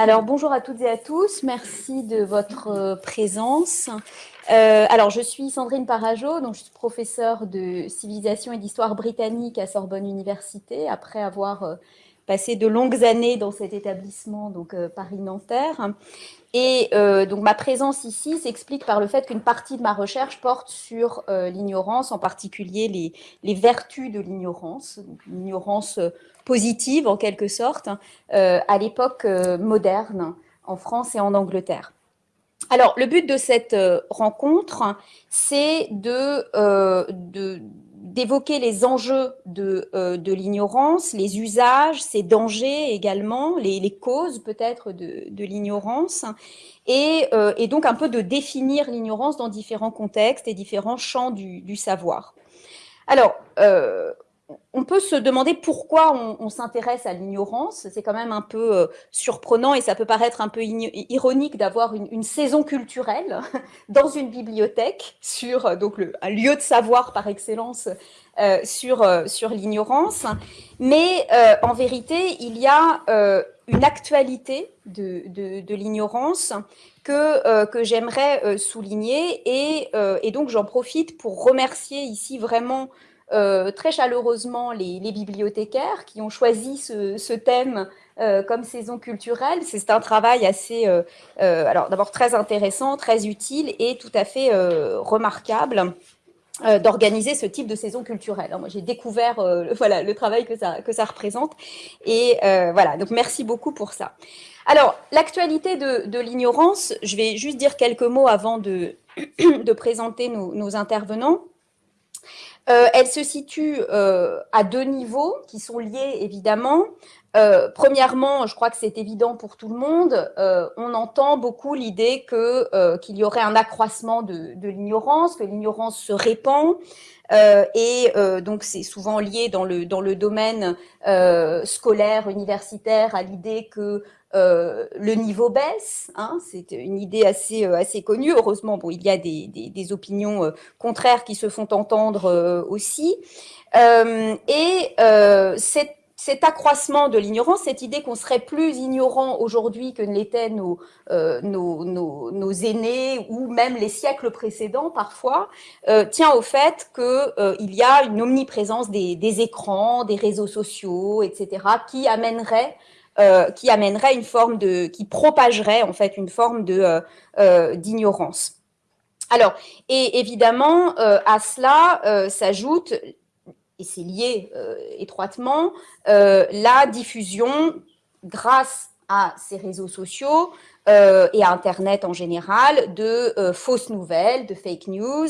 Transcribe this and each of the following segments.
Alors, bonjour à toutes et à tous. Merci de votre euh, présence. Euh, alors, je suis Sandrine Parajo, donc je suis professeure de civilisation et d'histoire britannique à Sorbonne Université, après avoir euh, passé de longues années dans cet établissement, donc Paris-Nanterre. Et donc, ma présence ici s'explique par le fait qu'une partie de ma recherche porte sur l'ignorance, en particulier les, vertus de l'ignorance, l'ignorance positive en quelque sorte euh, à l'époque euh, moderne en France et en Angleterre. Alors, le but de cette euh, rencontre, c'est de, d'évoquer les enjeux de, de l'ignorance, les usages, ses dangers également, les, causes peut-être de, de l'ignorance, et, et, donc un peu de définir l'ignorance dans différents contextes et différents champs du, du savoir. Alors, on peut se demander pourquoi on, s'intéresse à l'ignorance. C'est quand même un peu euh, surprenant et ça peut paraître un peu ironique d'avoir une, saison culturelle dans une bibliothèque sur euh, donc un lieu de savoir par excellence euh, sur, sur l'ignorance. Mais en vérité, il y a une actualité de, l'ignorance que, que j'aimerais souligner et, et donc j'en profite pour remercier ici vraiment euh, très chaleureusement les, bibliothécaires qui ont choisi ce, thème euh, comme saison culturelle. C'est un travail assez, euh, alors d'abord très intéressant, très utile et tout à fait remarquable d'organiser ce type de saison culturelle. moi, j'ai découvert voilà, le travail que ça, que ça représente. Et voilà, donc merci beaucoup pour ça. Alors, l'actualité de, l'ignorance, je vais juste dire quelques mots avant de présenter nos intervenants. Euh, elle se situe euh, à deux niveaux qui sont liés évidemment. Euh, premièrement, je crois que c'est évident pour tout le monde, on entend beaucoup l'idée qu'il y aurait un accroissement de, l'ignorance, que l'ignorance se répand, et donc c'est souvent lié dans le, dans le domaine scolaire, universitaire, à l'idée que euh, le niveau baisse, hein, c'est une idée assez, euh, assez connue. Heureusement, bon, il y a des, des, opinions euh, contraires qui se font entendre aussi. et cet accroissement de l'ignorance, cette idée qu'on serait plus ignorant aujourd'hui que ne l'étaient nos, nos, nos, aînés ou même les siècles précédents parfois, tient au fait qu'il y a une omniprésence des, des, écrans, des réseaux sociaux, etc., qui amènerait euh, qui amènerait une forme de, qui propagerait en fait une forme de euh, euh, d'ignorance. Alors, et évidemment, à cela s'ajoute, et c'est lié étroitement, la diffusion grâce à ces réseaux sociaux et à Internet en général, de fausses nouvelles, de fake news,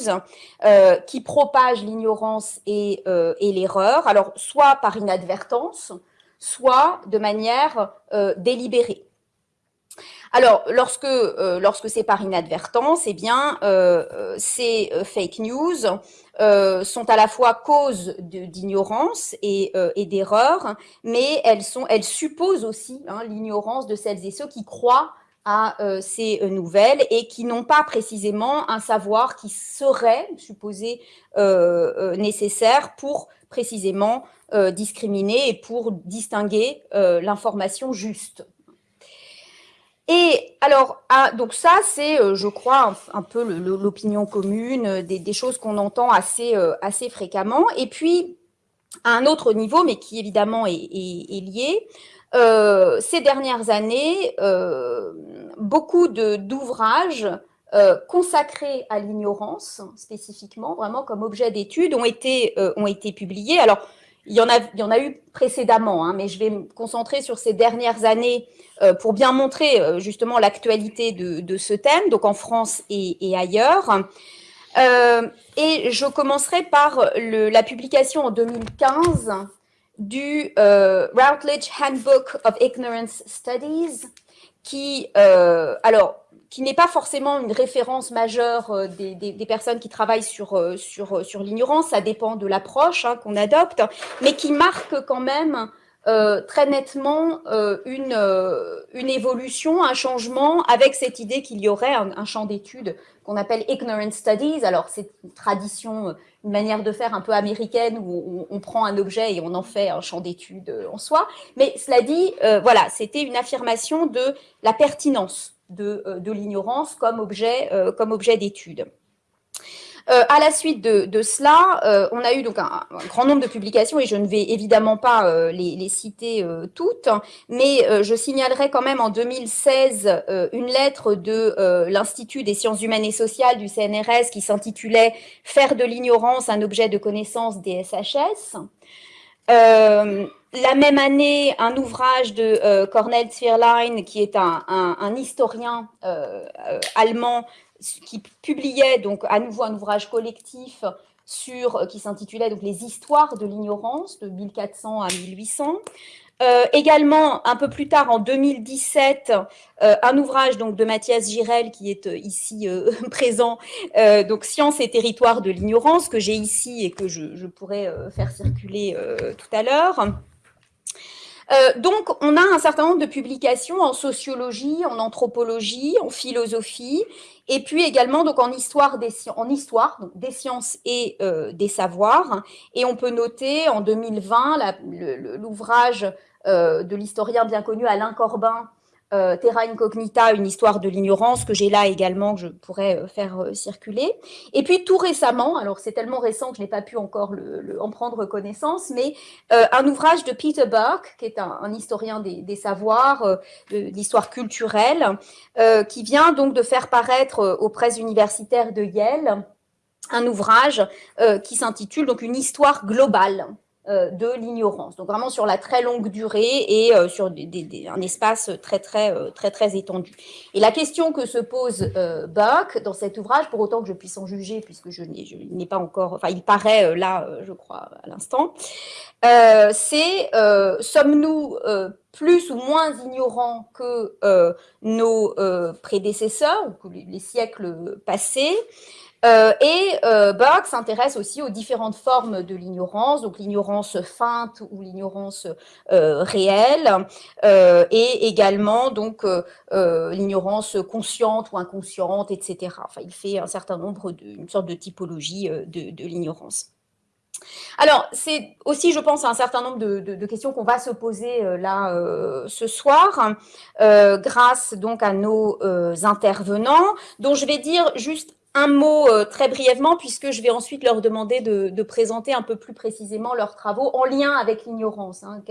qui propagent l'ignorance et, et l'erreur, alors soit par inadvertance, soit de manière euh, délibérée. Alors, lorsque, euh, lorsque c'est par inadvertance, eh bien, euh, ces fake news sont à la fois cause d'ignorance et, d'erreur, mais elles supposent aussi hein, l'ignorance de celles et ceux qui croient à ces nouvelles et qui n'ont pas précisément un savoir qui serait supposé nécessaire pour précisément euh, discriminer et pour distinguer euh, l'information juste. Et alors, donc ça, c'est, euh, je crois, un, peu l'opinion commune, des, choses qu'on entend assez, assez fréquemment. Et puis, à un autre niveau, mais qui évidemment est, lié, ces dernières années, beaucoup d'ouvrages consacrés à l'ignorance, spécifiquement, vraiment comme objet d'étude, ont, été ont été publiés. Alors, il y en a, il y en a eu précédemment, hein, mais je vais me concentrer sur ces dernières années euh, pour bien montrer euh, justement l'actualité de, ce thème, donc en France et, ailleurs. Euh, et je commencerai par la publication en 2015 du Routledge Handbook of Ignorance Studies, qui, alors, qui n'est pas forcément une référence majeure euh, des, personnes qui travaillent sur, euh, sur, euh, sur l'ignorance, ça dépend de l'approche hein, qu'on adopte, mais qui marque quand même très nettement une, une évolution, un changement avec cette idée qu'il y aurait un, champ d'études qu'on appelle ignorant studies. Alors, c'est une tradition, une manière de faire un peu américaine où on, prend un objet et on en fait un champ d'études en soi. Mais cela dit, voilà, c'était une affirmation de la pertinence de, de l'ignorance comme objet, comme objet d'étude. Euh, à la suite de, cela, euh, on a eu donc un, grand nombre de publications et je ne vais évidemment pas euh, les, citer toutes, mais je signalerai quand même en 2016 une lettre de l'Institut des sciences humaines et sociales du CNRS qui s'intitulait « Faire de l'ignorance un objet de connaissance des SHS ». la même année, un ouvrage de Cornel Zwirlein, qui est un historien allemand qui publiait donc à nouveau un ouvrage collectif sur, euh, qui s'intitulait donc les histoires de l'ignorance de 1400 à 1800. Euh, également, un peu plus tard, en 2017, euh, un ouvrage donc de Mathias Girel qui est ici présent, donc Science et territoire de l'ignorance, que j'ai ici et que je, je pourrais faire circuler tout à l'heure. Donc, on a un certain nombre de publications en sociologie, en anthropologie, en philosophie, et puis également donc en histoire des, en histoire, des sciences et euh, des savoirs. Et on peut noter en 2020 l'ouvrage euh, de l'historien bien connu Alain Corbin, euh, Terra Incognita, une histoire de l'ignorance, que j'ai là également, que je pourrais faire circuler. Et puis tout récemment, alors c'est tellement récent que je n'ai pas pu encore le, en prendre connaissance, mais un ouvrage de Peter Burke, qui est un, historien des, savoirs, de l'histoire culturelle, qui vient donc de faire paraître aux presses universitaires de Yale un ouvrage qui s'intitule donc une histoire globale euh, de l'ignorance. Donc vraiment sur la très longue durée et euh, sur un espace très très euh, très très étendu. Et la question que se pose Buck dans cet ouvrage, pour autant que je puisse en juger, puisque je n'ai pas encore, enfin il paraît là, je crois à l'instant, c'est sommes-nous plus ou moins ignorants que nos prédécesseurs ou que les siècles passés? Euh, et euh, s'intéresse aussi aux différentes formes de l'ignorance, donc l'ignorance feinte ou l'ignorance euh, réelle, et également donc l'ignorance consciente ou inconsciente, etc. Enfin, il fait un certain nombre de, une sorte de typologie de, l'ignorance. Alors, c'est aussi, je pense, un certain nombre de, questions qu'on va se poser là ce soir, grâce donc à nos intervenants, dont je vais dire juste un mot euh, très brièvement, puisque je vais ensuite leur demander de, présenter un peu plus précisément leurs travaux en lien avec l'ignorance, hein,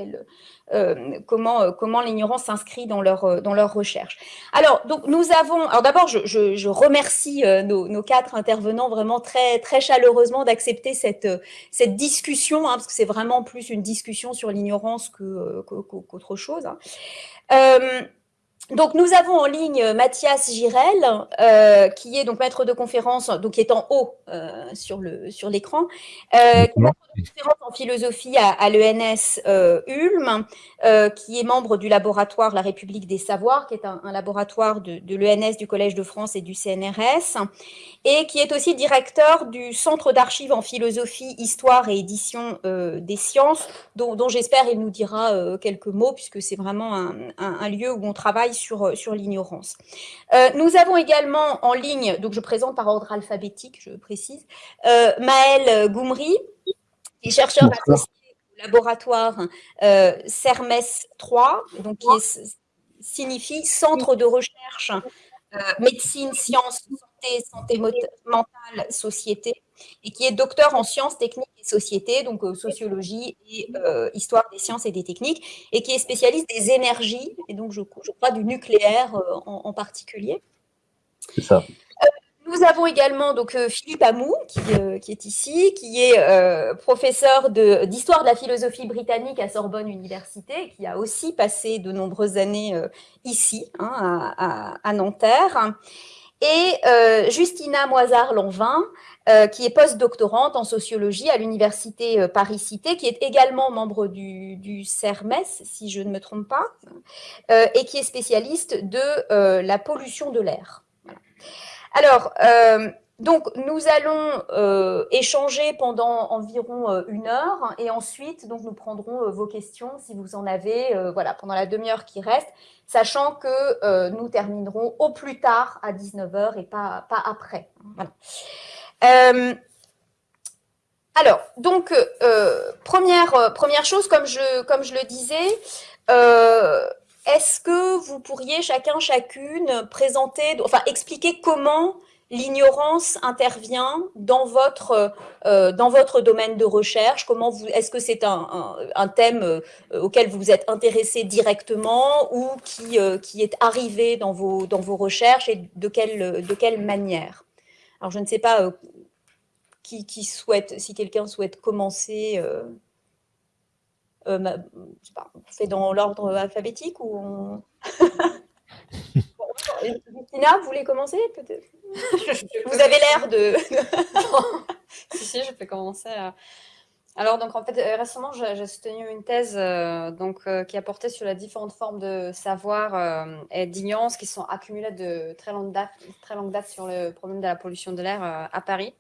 euh, comment, euh, comment l'ignorance s'inscrit dans leur, dans leur recherche. Alors, donc, nous avons, alors d'abord, je, remercie nos, quatre intervenants vraiment très, très chaleureusement d'accepter cette, cette discussion, hein, parce que c'est vraiment plus une discussion sur l'ignorance qu'autre chose. Hein. Donc, nous avons en ligne euh, Mathias Girel, euh, qui est donc maître de conférence, donc qui est en haut euh, sur l'écran, sur euh, qui est maître de conférence en philosophie à, l'ENS Ulm, qui est membre du laboratoire La République des Savoirs, qui est un, laboratoire de, de l'ENS, du Collège de France et du CNRS, et qui est aussi directeur du Centre d'archives en philosophie, histoire et édition des sciences, dont, j'espère il nous dira quelques mots, puisque c'est vraiment un, un lieu où on travaille sur, euh, sur l'ignorance. Euh, nous avons également en ligne, donc je présente par ordre alphabétique, je précise, euh, Maël Goumri, qui est chercheur associé au laboratoire CERMES 3, donc qui signifie Centre de recherche médecine, sciences, santé, santé mentale, société, et qui est docteur en sciences techniques et sociétés, donc euh, sociologie et euh, histoire des sciences et des techniques, et qui est spécialiste des énergies, et donc je, je crois du nucléaire euh, en, particulier. C'est ça. Nous avons également donc Philippe Amou qui, qui, est ici, qui est professeur d'histoire de, la philosophie britannique à Sorbonne Université, qui a aussi passé de nombreuses années ici, hein, à, à, Nanterre. Et Justina Moisard-Lanvin, euh, qui est post-doctorante en sociologie à l'université euh, Paris-Cité, qui est également membre du, CERMES, si je ne me trompe pas, euh, et qui est spécialiste de la pollution de l'air. Alors, donc, nous allons euh, échanger pendant environ euh, une heure et ensuite, donc, nous prendrons euh, vos questions si vous en avez voilà, pendant la demi-heure qui reste, sachant que nous terminerons au plus tard à 19h et pas, pas après. alors, donc, première, première chose, comme je, comme je le disais, est-ce que vous pourriez chacun, chacune présenter, enfin expliquer comment l'ignorance intervient dans votre, euh, dans votre domaine de recherche Comment vous, Est-ce que c'est un, un, thème euh, auquel vous êtes intéressé directement ou qui, euh, qui est arrivé dans vos, dans vos recherches et de quelle, de quelle manière? Alors, je ne sais pas qui, qui souhaite, si quelqu'un souhaite commencer. Je pas, on fait dans l'ordre alphabétique ou on... Christina, vous voulez commencer peut-être? Vous avez l'air de... si, si, je peux commencer. Euh. Alors, donc, en fait, euh, récemment, j'ai soutenu une thèse donc, qui a porté sur les différentes formes de savoir et d'ignorance qui sont accumulées de très longue, date, sur le problème de la pollution de l'air à Paris.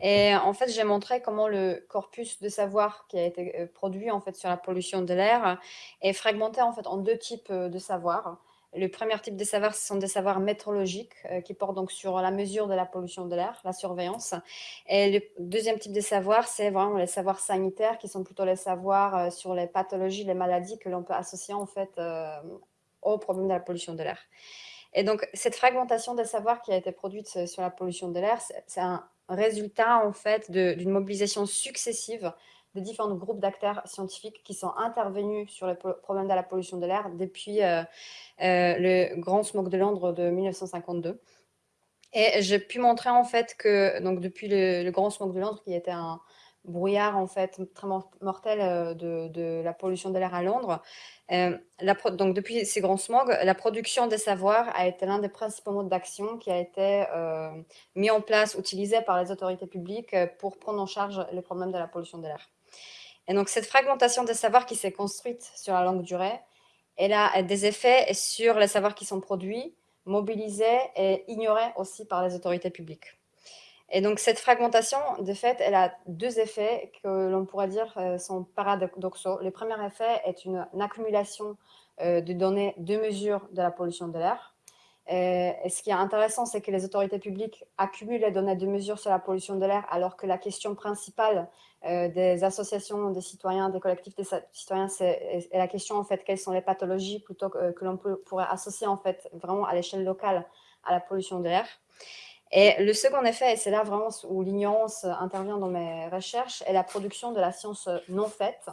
Et en fait, j'ai montré comment le corpus de savoir qui a été euh, produit en fait sur la pollution de l'air est fragmenté en fait en deux types euh, de savoirs. Le premier type de savoir, ce sont des savoirs métrologiques euh, qui portent donc sur la mesure de la pollution de l'air, la surveillance. Et le deuxième type de savoir, c'est vraiment les savoirs sanitaires qui sont plutôt les savoirs sur les pathologies, les maladies que l'on peut associer en fait au problème de la pollution de l'air. Et donc, cette fragmentation des savoirs qui a été produite sur la pollution de l'air, c'est un résultat en fait d'une mobilisation successive de différents groupes d'acteurs scientifiques qui sont intervenus sur le problème de la pollution de l'air depuis euh, euh, le grand smog de Londres de 1952. Et j'ai pu montrer en fait que donc depuis le, grand smog de Londres, qui était un brouillard en fait très mortel euh, de, la pollution de l'air à Londres, euh, donc, depuis ces grands smogs, la production des savoirs a été l'un des principaux modes d'action qui a été mis en place, utilisé par les autorités publiques pour prendre en charge les problèmes de la pollution de l'air. Et donc, cette fragmentation des savoirs qui s'est construite sur la longue durée, elle a des effets sur les savoirs qui sont produits, mobilisés et ignorés aussi par les autorités publiques. Et donc, cette fragmentation, de fait, elle a deux effets que l'on pourrait dire euh, sont paradoxaux. Le premier effet est une, accumulation euh, de données de mesure de la pollution de l'air. Et, ce qui est intéressant, c'est que les autorités publiques accumulent les données de mesure sur la pollution de l'air, alors que la question principale euh, des associations, des citoyens, des collectifs des citoyens, c'est la question, en fait, quelles sont les pathologies plutôt que, que l'on pourrait associer, en fait, vraiment à l'échelle locale à la pollution de l'air. Et le second effet, et c'est là vraiment où l'ignorance intervient dans mes recherches, est la production de la science non faite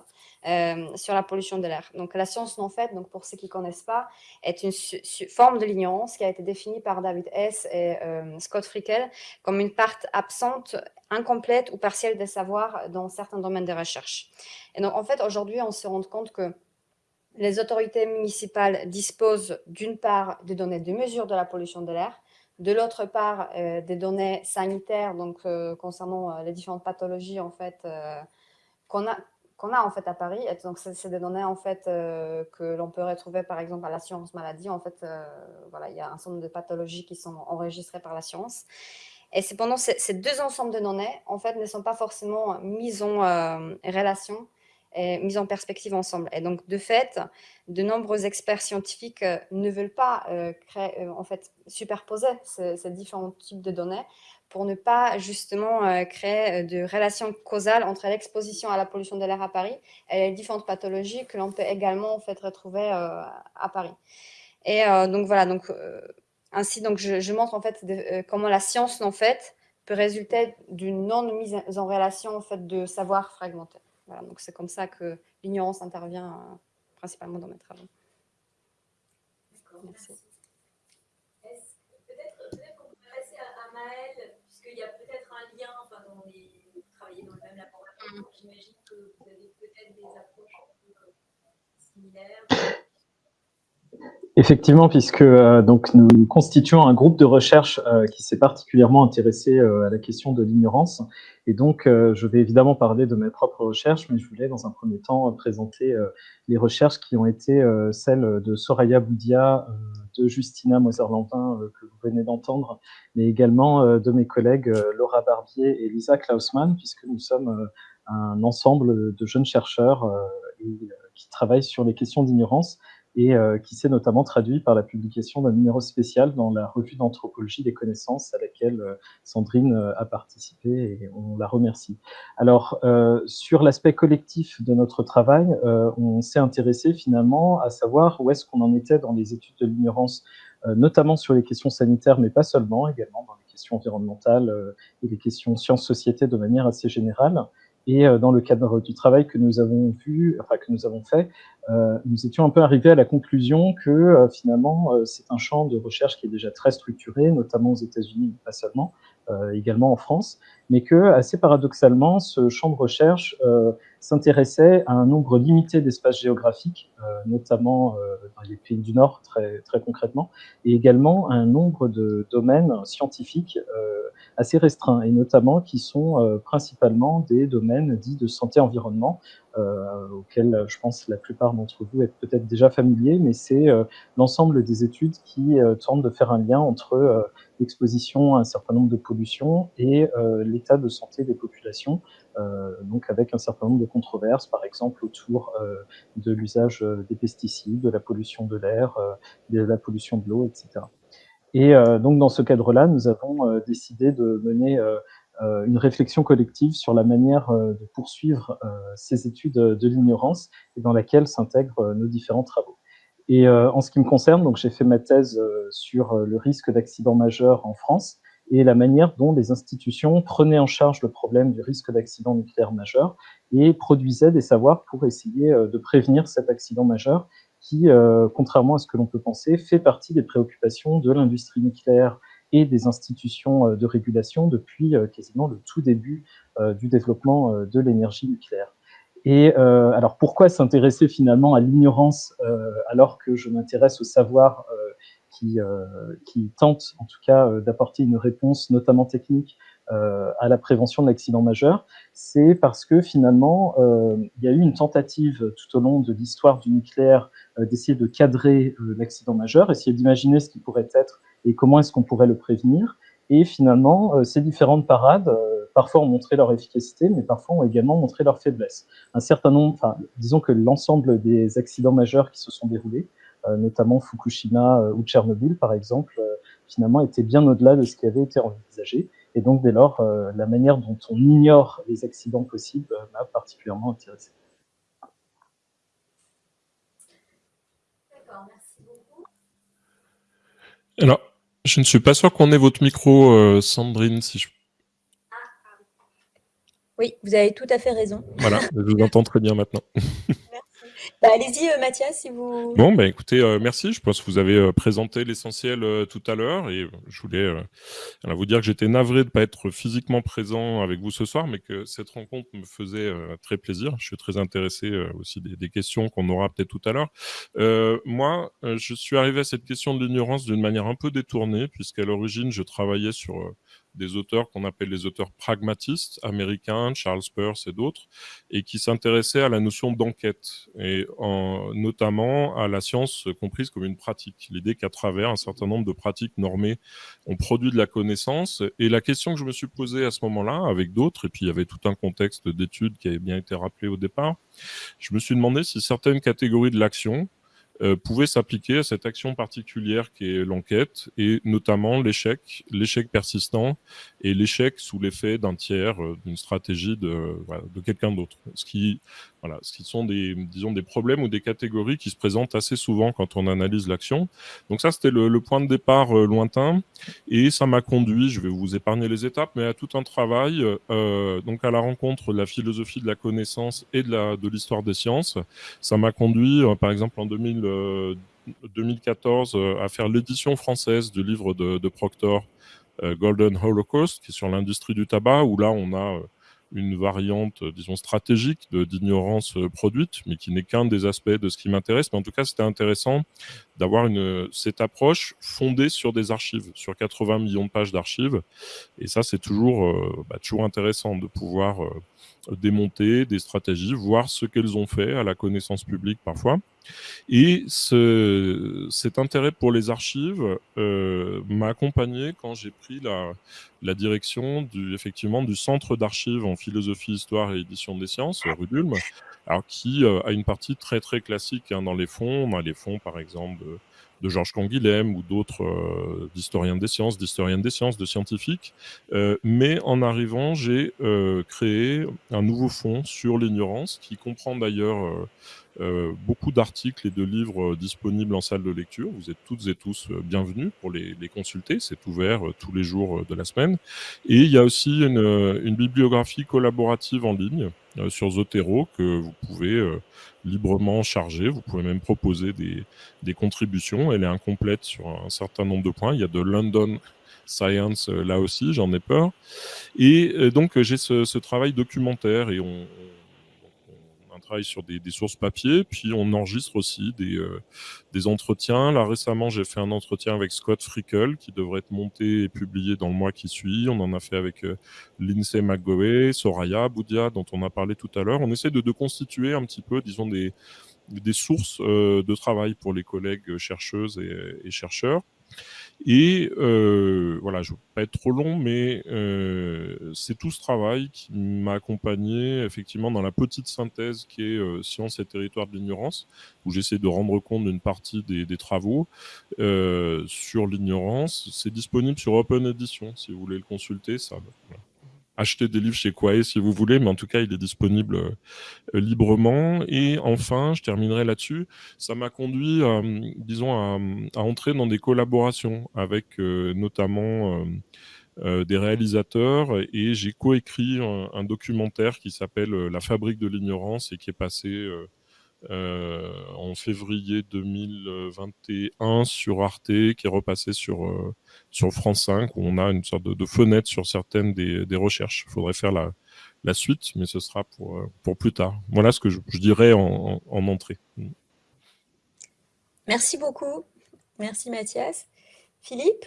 euh, sur la pollution de l'air. Donc la science non faite, donc pour ceux qui ne connaissent pas, est une forme de l'ignorance qui a été définie par David Hess et euh, Scott Frickel comme une part absente, incomplète ou partielle des savoirs dans certains domaines de recherche. Et donc en fait, aujourd'hui, on se rend compte que les autorités municipales disposent d'une part des données de mesure de la pollution de l'air, de l'autre part, euh, des données sanitaires, donc euh, concernant euh, les différentes pathologies en fait qu'on a qu'on a en fait à Paris. Donc c'est des données en fait que l'on peut retrouver par exemple à l'assurance maladie. En fait, voilà, il y a un nombre de pathologies qui sont enregistrées par l'assurance. Et cependant, ces deux ensembles de données, en fait, ne sont pas forcément mises en relation mise en perspective ensemble. Et donc, de fait, de nombreux experts scientifiques euh, ne veulent pas euh, créer, euh, en fait, superposer ces, différents types de données pour ne pas justement créer de relations causales entre l'exposition à la pollution de l'air à Paris et les différentes pathologies que l'on peut également en fait retrouver à Paris. Et donc voilà, donc ainsi donc je, montre en fait comment la science en fait peut résulter d'une non mise en relation en fait de savoir fragmenté donc c'est comme ça que l'ignorance intervient euh, principalement dans mes travaux. Merci. Peut-être qu'on peut passer à, Maëlle, puisqu'il y a peut-être un lien, enfin, dans les, vous travaillez dans le même laboratoire, mm. j'imagine que vous avez peut-être des approches un peu euh, similaires. Effectivement, puisque euh, donc nous constituons un groupe de recherche euh, qui s'est particulièrement intéressé euh, à la question de l'ignorance. Et donc, je vais évidemment parler de mes propres recherches, mais je voulais dans un premier temps présenter les recherches qui ont été celles de Soraya Boudia, de Justina Moser-Lantin, que vous venez d'entendre, mais également de mes collègues Laura Barbier et Lisa Klausmann, puisque nous sommes un ensemble de jeunes chercheurs qui travaillent sur les questions d'ignorance et euh, qui s'est notamment traduit par la publication d'un numéro spécial dans la revue d'anthropologie des connaissances à laquelle euh, Sandrine euh, a participé et on la remercie. Alors, sur l'aspect collectif de notre travail, on s'est intéressé finalement à savoir où est-ce qu'on en était dans les études de l'ignorance, notamment sur les questions sanitaires, mais pas seulement, également dans les questions environnementales et les questions sciences-société de manière assez générale. Et dans le cadre du travail que nous avons vu, enfin que nous avons fait, euh, nous étions un peu arrivés à la conclusion que euh, finalement euh, c'est un champ de recherche qui est déjà très structuré, notamment aux États-Unis, pas seulement, également en France, mais que assez paradoxalement, ce champ de recherche s'intéressait à un nombre limité d'espaces géographiques, notamment dans les pays du Nord très, très concrètement, et également à un nombre de domaines scientifiques assez restreints, et notamment qui sont principalement des domaines dits de santé-environnement, euh, auquel je pense la plupart d'entre vous êtes peut-être déjà familiers, mais c'est euh, l'ensemble des études qui euh, tentent de faire un lien entre l'exposition à un certain nombre de pollutions et l'état de santé des populations, donc avec un certain nombre de controverses, par exemple autour de l'usage des pesticides, de la pollution de l'air, de la pollution de l'eau, etc. Et donc dans ce cadre-là, nous avons décidé de mener euh, une réflexion collective sur la manière euh, de poursuivre euh, ces études de l'ignorance et dans laquelle s'intègrent nos différents travaux. Et en ce qui me concerne, j'ai fait ma thèse sur le risque d'accident majeur en France et la manière dont les institutions prenaient en charge le problème du risque d'accident nucléaire majeur et produisaient des savoirs pour essayer de prévenir cet accident majeur qui, contrairement à ce que l'on peut penser, fait partie des préoccupations de l'industrie nucléaire et des institutions euh, de régulation depuis euh, quasiment le tout début euh, du développement de l'énergie nucléaire. Et alors pourquoi s'intéresser finalement à l'ignorance alors que je m'intéresse au savoir qui, qui, tente en tout cas d'apporter une réponse notamment technique à la prévention de l'accident majeur, c'est parce que finalement il y a eu une tentative tout au long de l'histoire du nucléaire d'essayer de cadrer l'accident majeur, essayer d'imaginer ce qui pourrait être et comment est-ce qu'on pourrait le prévenir. Et finalement, euh, ces différentes parades, euh, parfois ont montré leur efficacité, mais parfois ont également montré leur faiblesse. Un certain nombre, disons que l'ensemble des accidents majeurs qui se sont déroulés, euh, notamment Fukushima ou Tchernobyl par exemple, finalement étaient bien au-delà de ce qui avait été envisagé. Et donc, dès lors, la manière dont on ignore les accidents possibles m'a particulièrement intéressé. D'accord, merci beaucoup. Alors, je ne suis pas sûr qu'on ait votre micro, euh, Sandrine, si je... Oui, vous avez tout à fait raison. Voilà, je vous entends très bien maintenant. Bah, allez-y, euh, Mathias, si vous... Bon, bah, écoutez, euh, merci. Je pense que vous avez euh, présenté l'essentiel tout à l'heure. Et je voulais vous dire que j'étais navré de ne pas être physiquement présent avec vous ce soir, mais que cette rencontre me faisait très plaisir. Je suis très intéressé aussi des, des questions qu'on aura peut-être tout à l'heure. moi, je suis arrivé à cette question de l'ignorance d'une manière un peu détournée, puisqu'à l'origine, je travaillais sur des auteurs qu'on appelle les auteurs pragmatistes américains, Charles Peirce et d'autres, et qui s'intéressaient à la notion d'enquête, et en, notamment à la science comprise comme une pratique. L'idée qu'à travers un certain nombre de pratiques normées, on produit de la connaissance. Et la question que je me suis posée à ce moment-là, avec d'autres, et puis il y avait tout un contexte d'études qui avait bien été rappelé au départ, je me suis demandé si certaines catégories de l'action, euh, pouvait s'appliquer à cette action particulière qui est l'enquête, et notamment l'échec, l'échec persistant et l'échec sous l'effet d'un tiers, euh, d'une stratégie de, de quelqu'un d'autre. Ce qui, voilà, ce qui sont des, disons, des problèmes ou des catégories qui se présentent assez souvent quand on analyse l'action. Donc ça, c'était le, point de départ euh, lointain, et ça m'a conduit, je vais vous épargner les étapes, mais à tout un travail, donc à la rencontre de la philosophie de la connaissance et de la de l'histoire des sciences. Ça m'a conduit, par exemple, en 2000 2014 euh, à faire l'édition française du livre de, Proctor, euh, Golden Holocaust, qui est sur l'industrie du tabac, où là, on a euh, une variante, disons, stratégique d'ignorance produite, mais qui n'est qu'un des aspects de ce qui m'intéresse. Mais en tout cas, c'était intéressant d'avoir cette approche fondée sur des archives, sur 80 millions de pages d'archives. Et ça, c'est toujours, bah, toujours intéressant de pouvoir démonter des stratégies, voir ce qu'elles ont fait à la connaissance publique parfois. Et ce, cet intérêt pour les archives euh, m'a accompagné quand j'ai pris la, la, direction du, effectivement, du Centre d'archives en philosophie, histoire et édition des sciences, RUDULM, alors qui euh, a une partie très très classique hein, dans les fonds. On a les fonds, par exemple, de Georges Canguilhem ou d'autres euh, historiens des sciences, d'historiennes des sciences, de scientifiques. Euh, mais en arrivant, j'ai euh, créé un nouveau fonds sur l'ignorance qui comprend d'ailleurs beaucoup d'articles et de livres disponibles en salle de lecture. Vous êtes toutes et tous bienvenus pour les, consulter. C'est ouvert tous les jours de la semaine. Et il y a aussi une, une bibliographie collaborative en ligne sur Zotero que vous pouvez librement chargé. Vous pouvez même proposer des, des, contributions. Elle est incomplète sur un certain nombre de points. Il y a de London Science euh, là aussi, j'en ai peur. Et euh, donc j'ai ce, ce, travail documentaire et on, travaille sur des, sources papier, puis on enregistre aussi des, euh, des entretiens. Là, récemment, j'ai fait un entretien avec Scott Frickel, qui devrait être monté et publié dans le mois qui suit. On en a fait avec euh, Lindsay McGowey, Soraya Boudia, dont on a parlé tout à l'heure. On essaie de, constituer un petit peu, disons, des, sources euh, de travail pour les collègues chercheuses et chercheurs. Et euh, voilà, je ne veux pas être trop long, mais euh, c'est tout ce travail qui m'a accompagné effectivement dans la petite synthèse qui est euh, Science et territoire de l'ignorance, où j'essaie de rendre compte d'une partie des, des travaux euh, sur l'ignorance. C'est disponible sur Open Edition, si vous voulez le consulter. Ça, voilà acheter des livres chez Quae si vous voulez, mais en tout cas, il est disponible euh, librement. Et enfin, je terminerai là-dessus, ça m'a conduit, disons, à, à, entrer dans des collaborations avec euh, notamment euh, des réalisateurs et j'ai coécrit un, un, documentaire qui s'appelle La fabrique de l'ignorance et qui est passé euh, en février 2021 sur Arte, qui est repassé sur, euh, sur France 5, où on a une sorte de, fenêtre sur certaines des, recherches. Il faudrait faire la, suite, mais ce sera pour, euh, pour plus tard. Voilà ce que je, je dirais en, en, entrée. Merci beaucoup. Merci Mathias. Philippe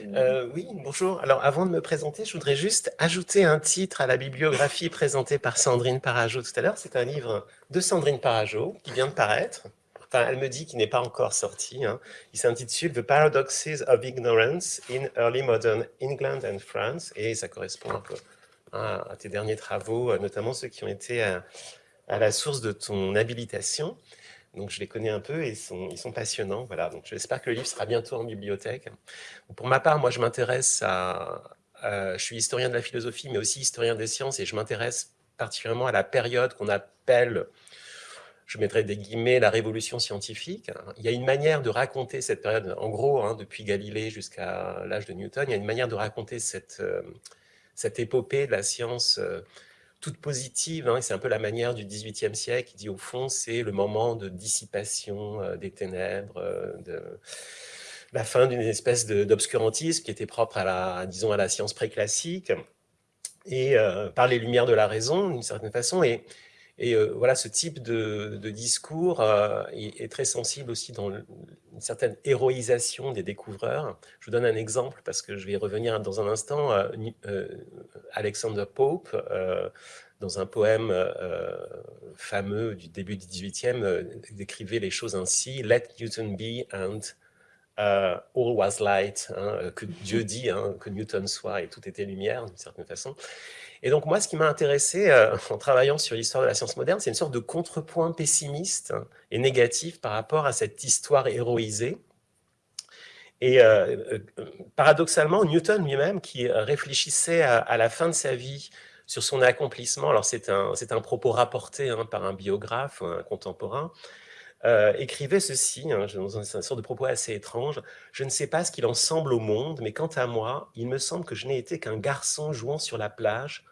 euh, Oui, bonjour. Alors, avant de me présenter, je voudrais juste ajouter un titre à la bibliographie présentée par Sandrine Parajo tout à l'heure. C'est un livre de Sandrine Parajo qui vient de paraître. Enfin, elle me dit qu'il n'est pas encore sorti. Hein. Il s'intitule The Paradoxes of Ignorance in Early Modern England and France. Et ça correspond un peu à, tes derniers travaux, notamment ceux qui ont été à, à la source de ton habilitation. Donc je les connais un peu et ils sont passionnants. Voilà, donc j'espère que le livre sera bientôt en bibliothèque. Pour ma part, moi je m'intéresse à, je suis historien de la philosophie, mais aussi historien des sciences, et je m'intéresse particulièrement à la période qu'on appelle, je mettrai des guillemets, la révolution scientifique. Il y a une manière de raconter cette période, en gros, hein, depuis Galilée jusqu'à l'âge de Newton, il y a une manière de raconter cette, euh, cette épopée de la science euh, toute positive. Hein, c'est un peu la manière du XVIIIe siècle qui dit au fond, c'est le moment de dissipation euh, des ténèbres, euh, de la fin d'une espèce d'obscurantisme qui était propre à la, disons, à la science préclassique et euh, par les lumières de la raison, d'une certaine façon. Et, et voilà, ce type de, discours est, est, très sensible aussi dans une certaine héroïsation des découvreurs. Je vous donne un exemple parce que je vais y revenir dans un instant. Euh, euh, Alexander Pope, euh, dans un poème fameux du début du 18e, décrivait les choses ainsi « Let Newton be and all was light hein, que Dieu dit, hein, que Newton soit et tout était lumière d'une certaine façon. Et donc moi, ce qui m'a intéressé euh, en travaillant sur l'histoire de la science moderne, c'est une sorte de contrepoint pessimiste et négatif par rapport à cette histoire héroïsée. Et euh, euh, paradoxalement, Newton lui-même, qui réfléchissait à, la fin de sa vie sur son accomplissement, alors c'est un, un propos rapporté hein, par un biographe, un contemporain, écrivait ceci, hein, dans un, un sorte de propos assez étrange. « Je ne sais pas ce qu'il en semble au monde, mais quant à moi, il me semble que je n'ai été qu'un garçon jouant sur la plage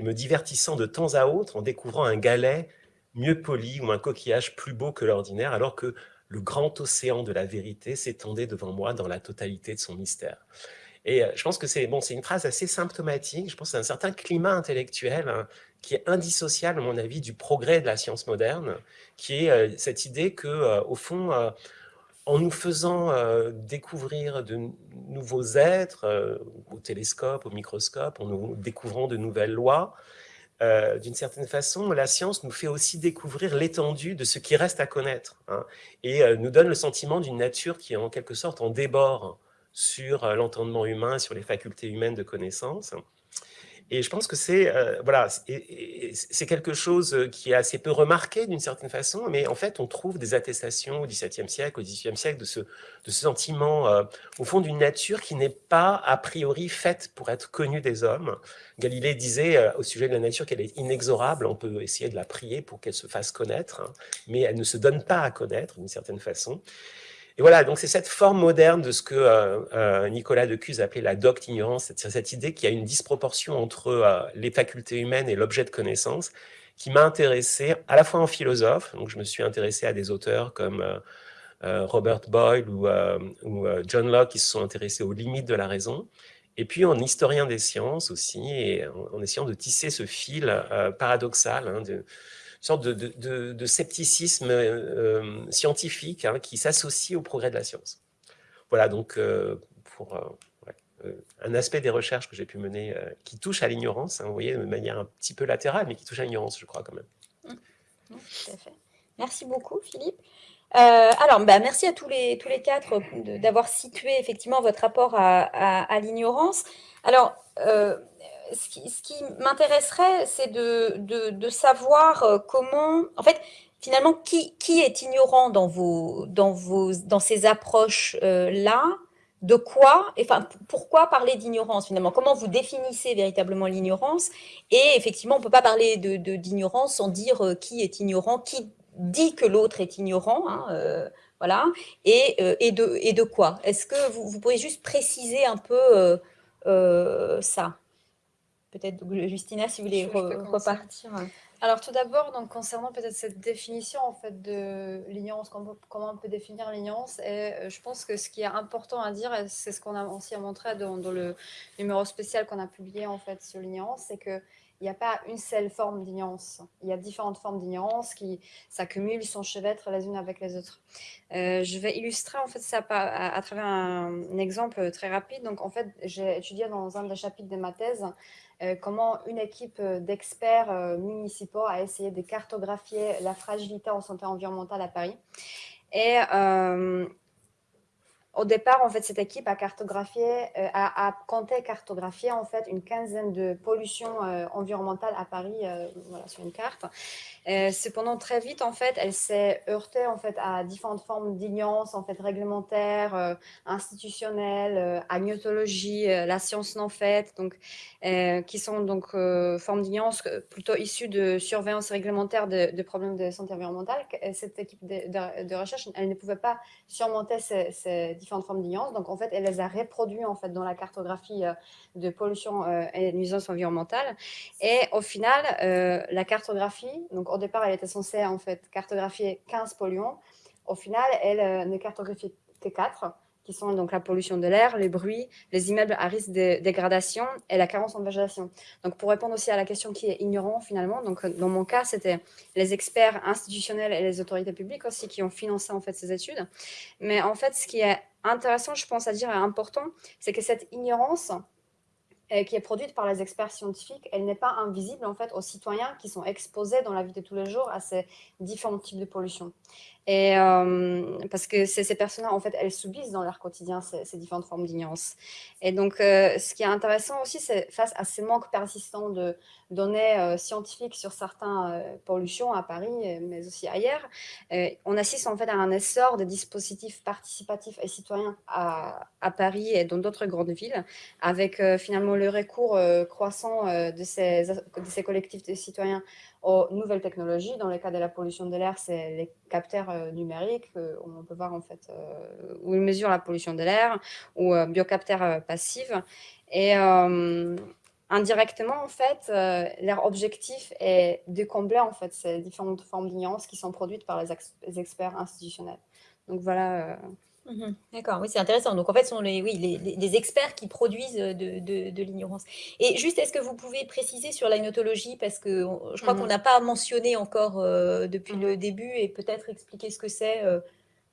et me divertissant de temps à autre en découvrant un galet mieux poli ou un coquillage plus beau que l'ordinaire, alors que le grand océan de la vérité s'étendait devant moi dans la totalité de son mystère. » Et je pense que c'est bon, une phrase assez symptomatique, je pense que c'est un certain climat intellectuel hein, qui est indissociable, à mon avis, du progrès de la science moderne, qui est cette idée que, au fond, en nous faisant découvrir de nouveaux êtres, au télescope, au microscope, en nous découvrant de nouvelles lois, d'une certaine façon, la science nous fait aussi découvrir l'étendue de ce qui reste à connaître, hein, et nous donne le sentiment d'une nature qui est en quelque sorte en débord sur l'entendement humain, sur les facultés humaines de connaissance. Et je pense que c'est euh, voilà, c'est quelque chose euh, qui est assez peu remarqué d'une certaine façon, mais en fait, on trouve des attestations au XVIIe siècle, au XVIIIe siècle, de ce, de ce sentiment, euh, au fond, d'une nature qui n'est pas a priori faite pour être connue des hommes. Galilée disait au sujet de la nature qu'elle est inexorable, on peut essayer de la prier pour qu'elle se fasse connaître, hein, mais elle ne se donne pas à connaître d'une certaine façon. Et voilà, donc c'est cette forme moderne de ce que euh, euh, Nicolas Decuse appelait la docte ignorance, c'est cette idée qu'il y a une disproportion entre euh, les facultés humaines et l'objet de connaissance, qui m'a intéressé à la fois en philosophe, donc je me suis intéressé à des auteurs comme Robert Boyle ou, John Locke qui se sont intéressés aux limites de la raison, et puis en historien des sciences aussi, en, essayant de tisser ce fil paradoxal hein, sorte de, scepticisme euh, scientifique hein, qui s'associe au progrès de la science. Voilà donc euh, pour euh, un aspect des recherches que j'ai pu mener qui touche à l'ignorance, hein, vous voyez, de manière un petit peu latérale, mais qui touche à l'ignorance, je crois quand même. Mmh. Mmh. Merci beaucoup, Philippe. alors, bah, merci à tous les, tous les quatre d'avoir situé effectivement votre rapport à, l'ignorance. Alors, ce qui, m'intéresserait, c'est de, savoir euh, comment, en fait, finalement, qui, est ignorant dans, ces approches-là de quoi, enfin, pourquoi parler d'ignorance finalement? Comment vous définissez véritablement l'ignorance? Et effectivement, on ne peut pas parler d'ignorance sans dire euh, qui est ignorant, qui dit que l'autre est ignorant, hein, euh, voilà, et, de, quoi? Est-ce que vous, vous, pourriez juste préciser un peu ça? Peut-être, Justina, si vous voulez repartir. Alors tout d'abord, donc concernant peut-être cette définition en fait de l'ignorance, comment, on peut définir l'ignorance, et euh, je pense que ce qui est important à dire, c'est ce qu'on a aussi montré dans, dans, le numéro spécial qu'on a publié en fait sur l'ignorance, c'est que il n'y a pas une seule forme d'ignorance. Il y a différentes formes d'ignorance qui s'accumulent, s'enchevêtrent les unes avec les autres. Euh, je vais illustrer en fait ça à, travers un, exemple très rapide. Donc en fait, j'ai étudié dans un des chapitres de ma thèse comment une équipe d'experts euh, municipaux a essayé de cartographier la fragilité en santé environnementale à Paris. Et au départ, en fait, cette équipe a cartographié, euh, a, compté cartographier en fait une quinzaine de pollutions euh, environnementales à Paris, euh, sur une carte. cependant, très vite, en fait, elle s'est heurtée en fait à différentes formes d'ignorance, en fait, réglementaire, institutionnelle, agnotologie, la science non faite, donc, qui sont donc formes d'ignorance plutôt issues de surveillance réglementaire de, problèmes de santé environnementale. Cette équipe de, recherche, elle ne pouvait pas surmonter ces, ces différentes formes d'ignorance. Donc, en fait, elle les a reproduits en fait, dans la cartographie euh, de pollution euh, et nuisance environnementale. Et au final, euh, la cartographie, donc au départ, elle était censée en fait cartographier 15 polluants. Au final, elle ne cartographie que 4 qui sont donc la pollution de l'air, les bruits, les immeubles à risque de dégradation et la carence en végétation. Donc, pour répondre aussi à la question qui est ignorant finalement, donc dans mon cas, c'était les experts institutionnels et les autorités publiques aussi qui ont financé en fait ces études. Mais en fait, ce qui est intéressant, je pense à dire, et important, c'est que cette ignorance, euh, qui est produite par les experts scientifiques, elle n'est pas invisible en fait aux citoyens qui sont exposés dans la vie de tous les jours à ces différents types de pollution. Et euh, parce que ces personnes-là, en fait, elles subissent dans leur quotidien ces, différentes formes d'ignorance. Et donc, euh, ce qui est intéressant aussi, c'est face à ces manques persistants de données euh, scientifiques sur certaines pollutions à Paris, mais aussi ailleurs, on assiste en fait à un essor de dispositifs participatifs et citoyens à, à Paris et dans d'autres grandes villes, avec finalement le recours croissant de ces, de ces collectifs de citoyens aux nouvelles technologies. Dans le cas de la pollution de l'air, c'est les capteurs euh, numériques, euh, où on peut voir en fait, euh, où ils mesurent la pollution de l'air, ou biocapteurs passifs. Et indirectement, en fait, leur objectif est de combler en fait, ces différentes formes d'ignorance qui sont produites par les, experts institutionnels. Donc voilà. Mhm. D'accord, oui, c'est intéressant. Donc, en fait, ce sont les, oui, les, experts qui produisent de, l'ignorance. Et juste, est-ce que vous pouvez préciser sur l'agnotologie Parce que je crois qu'on mhm. n'a pas mentionné encore euh, depuis le mhm. début et peut-être expliquer ce que c'est euh,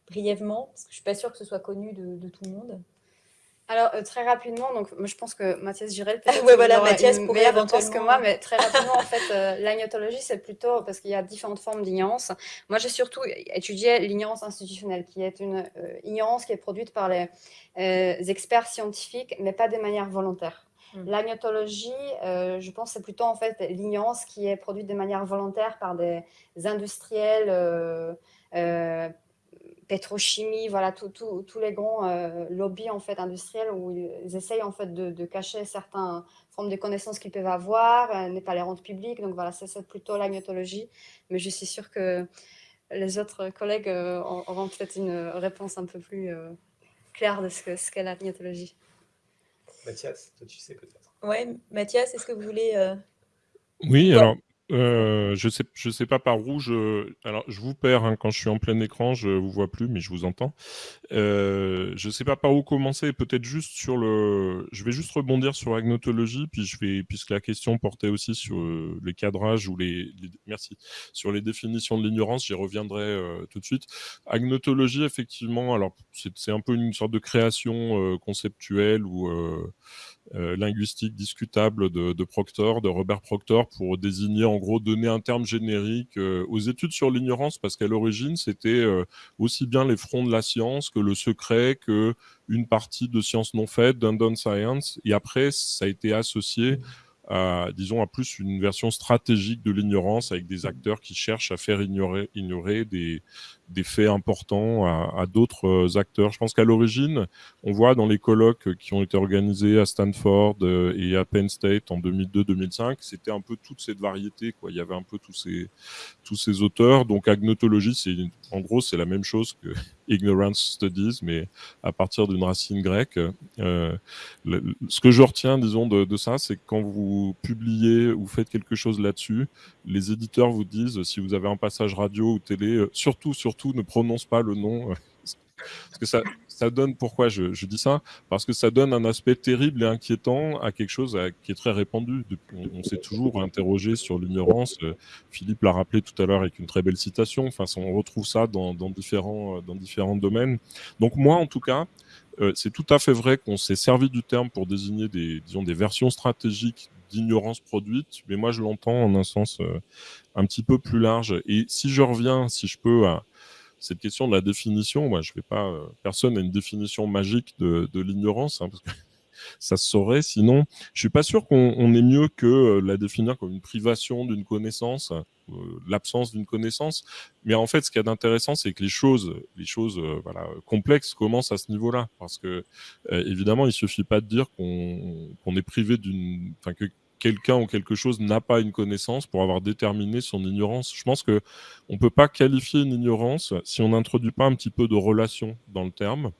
brièvement, parce que je ne suis pas sûre que ce soit connu de tout le monde. Alors, euh, très rapidement, donc je pense que Mathias Girel peut-être ouais, voilà, Mathias pourrait éventuellement... que moi, mais très rapidement, en fait, euh, l'agnotologie, c'est plutôt parce qu'il y a différentes formes d'ignorance. Moi, j'ai surtout étudié l'ignorance institutionnelle, qui est une euh, ignorance qui est produite par les experts scientifiques, mais pas de manière volontaire. Hmm. L'agnotologie, je pense, c'est plutôt en fait l'ignorance qui est produite de manière volontaire par des industriels pétrochimie, voilà, tous les grands euh, lobbies en fait, industriels où ils essayent en fait, de, cacher certaines formes de connaissances qu'ils peuvent avoir, euh, ne pas les rendre publiques. Donc voilà, c'est plutôt l'agnotologie. Mais je suis sûre que les autres collègues euh, auront peut-être une réponse un peu plus claire de ce qu'est ce l'agnotologie. Mathias, toi tu sais peut-être. Oui, Mathias, est-ce que vous voulez... Oui, alors euh, je sais, je sais pas par où je. Alors, je vous perds hein, quand je suis en plein écran, je vous vois plus, mais je vous entends. Euh, je sais pas par où commencer. Peut-être juste sur le. Je vais juste rebondir sur agnotologie, puis je vais, puisque la question portait aussi sur euh, les cadrages ou les, Merci. Sur les définitions de l'ignorance, j'y reviendrai euh, tout de suite. Agnotologie, effectivement, alors c'est un peu une sorte de création conceptuelle ou euh, linguistique discutable de, Proctor, de Robert Proctor, pour désigner, en gros, donner un terme générique euh, aux études sur l'ignorance, parce qu'à l'origine, c'était euh, aussi bien les fronts de la science que le secret, que une partie de sciences non faites, d'undone science, et après, ça a été associé à, disons, à plus une version stratégique de l'ignorance avec des acteurs qui cherchent à faire ignorer, ignorer des, des faits importants à, d'autres euh, acteurs. Je pense qu'à l'origine, on voit dans les colloques qui ont été organisés à Stanford euh, et à Penn State en 2002-2005, c'était un peu toute cette variété. Quoi. Il y avait un peu tous ces, tous ces auteurs. Donc agnotologie, c'est en gros, c'est la même chose que ignorance studies, mais à partir d'une racine grecque. Euh, ce que je retiens, disons, de, de ça, c'est que quand vous publiez ou faites quelque chose là-dessus, les éditeurs vous disent, si vous avez un passage radio ou télé, surtout, surtout ne prononce pas le nom. Euh, parce que ça, ça donne, pourquoi je, dis ça Parce que ça donne un aspect terrible et inquiétant à quelque chose qui est très répandu. On, s'est toujours interrogé sur l'ignorance. Euh, Philippe l'a rappelé tout à l'heure avec une très belle citation. Enfin, on retrouve ça dans, différents, dans différents domaines. Donc moi, en tout cas, euh, c'est tout à fait vrai qu'on s'est servi du terme pour désigner des, disons, des versions stratégiques d'ignorance produite, mais moi je l'entends en un sens un petit peu plus large. Et si je reviens, si je peux, à, cette question de la définition, moi, je vais pas, euh, personne n'a une définition magique de, l'ignorance, hein, parce que ça se saurait. Sinon, je suis pas sûr qu'on ait mieux que euh, la définir comme une privation d'une connaissance, euh, l'absence d'une connaissance. Mais en fait, ce qu'il y a d'intéressant, c'est que les choses, les choses, voilà, complexes commencent à ce niveau-là, parce que évidemment, il suffit pas de dire qu'on est privé d'une, enfin que quelqu'un ou quelque chose n'a pas une connaissance pour avoir déterminé son ignorance. Je pense que on peut pas qualifier une ignorance si on n'introduit pas un petit peu de relation dans le terme.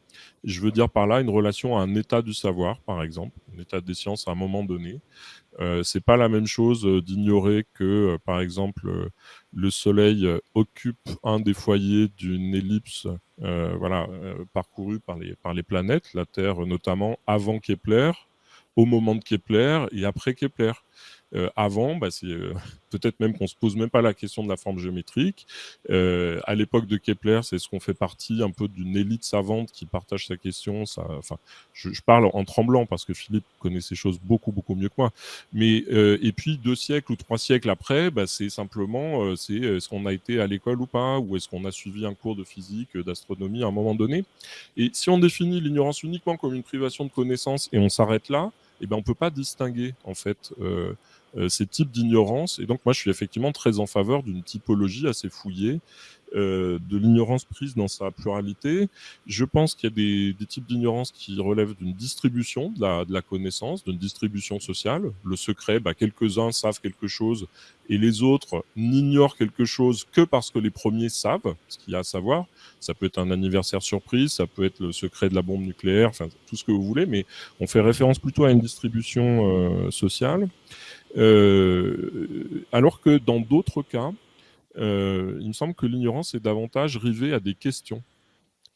Je veux dire par là une relation à un état du savoir, par exemple, un état des sciences à un moment donné. Euh, c'est pas la même chose euh, d'ignorer que, euh, par exemple, euh, le Soleil occupe un des foyers d'une ellipse, voilà, parcourue par les par les planètes, la Terre notamment, avant Kepler, au moment de Kepler et après Kepler. Euh, avant, bah, c'est euh, peut-être même qu'on se pose même pas la question de la forme géométrique. Euh, à l'époque de Kepler, c'est ce qu'on fait partie un peu d'une élite savante qui partage sa question. Ça, enfin, je, je, parle en tremblant parce que Philippe connaît ces choses beaucoup beaucoup mieux que moi. Mais et puis deux siècles ou trois siècles après, bah, c'est simplement c'est est-ce qu'on a été à l'école ou pas, ou est-ce qu'on a suivi un cours de physique, d'astronomie à un moment donné. Et si on définit l'ignorance uniquement comme une privation de connaissances et on s'arrête là, eh ben, on peut pas distinguer en fait euh, ces types d'ignorance. Et donc moi, je suis effectivement très en faveur d'une typologie assez fouillée euh, de l'ignorance prise dans sa pluralité. Je pense qu'il y a des, des types d'ignorance qui relèvent d'une distribution de la, de la connaissance, d'une distribution sociale. Le secret, bah, quelques-uns savent quelque chose et les autres n'ignorent quelque chose que parce que les premiers savent ce qu'il y a à savoir. Ça peut être un anniversaire surprise, ça peut être le secret de la bombe nucléaire, enfin tout ce que vous voulez, mais on fait référence plutôt à une distribution euh, sociale. Euh, alors que dans d'autres cas, euh, il me semble que l'ignorance est davantage rivée à des questions.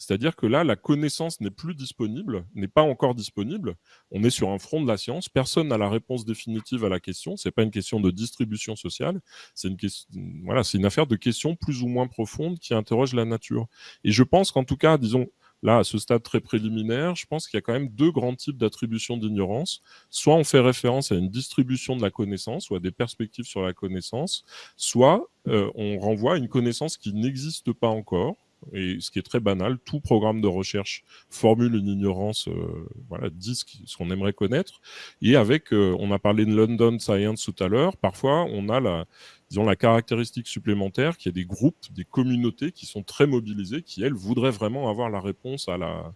C'est-à-dire que là, la connaissance n'est plus disponible, n'est pas encore disponible. On est sur un front de la science. Personne n'a la réponse définitive à la question. C'est pas une question de distribution sociale. C'est une question, voilà, c'est une affaire de questions plus ou moins profondes qui interrogent la nature. Et je pense qu'en tout cas, disons, là, à ce stade très préliminaire, je pense qu'il y a quand même deux grands types d'attribution d'ignorance. Soit on fait référence à une distribution de la connaissance ou à des perspectives sur la connaissance, soit euh, on renvoie à une connaissance qui n'existe pas encore et ce qui est très banal, tout programme de recherche formule une ignorance, euh, voilà, dit ce qu'on aimerait connaître. Et avec, euh, on a parlé de London Science tout à l'heure, parfois on a la, disons, la caractéristique supplémentaire qu'il y a des groupes, des communautés qui sont très mobilisées, qui elles voudraient vraiment avoir la réponse à la,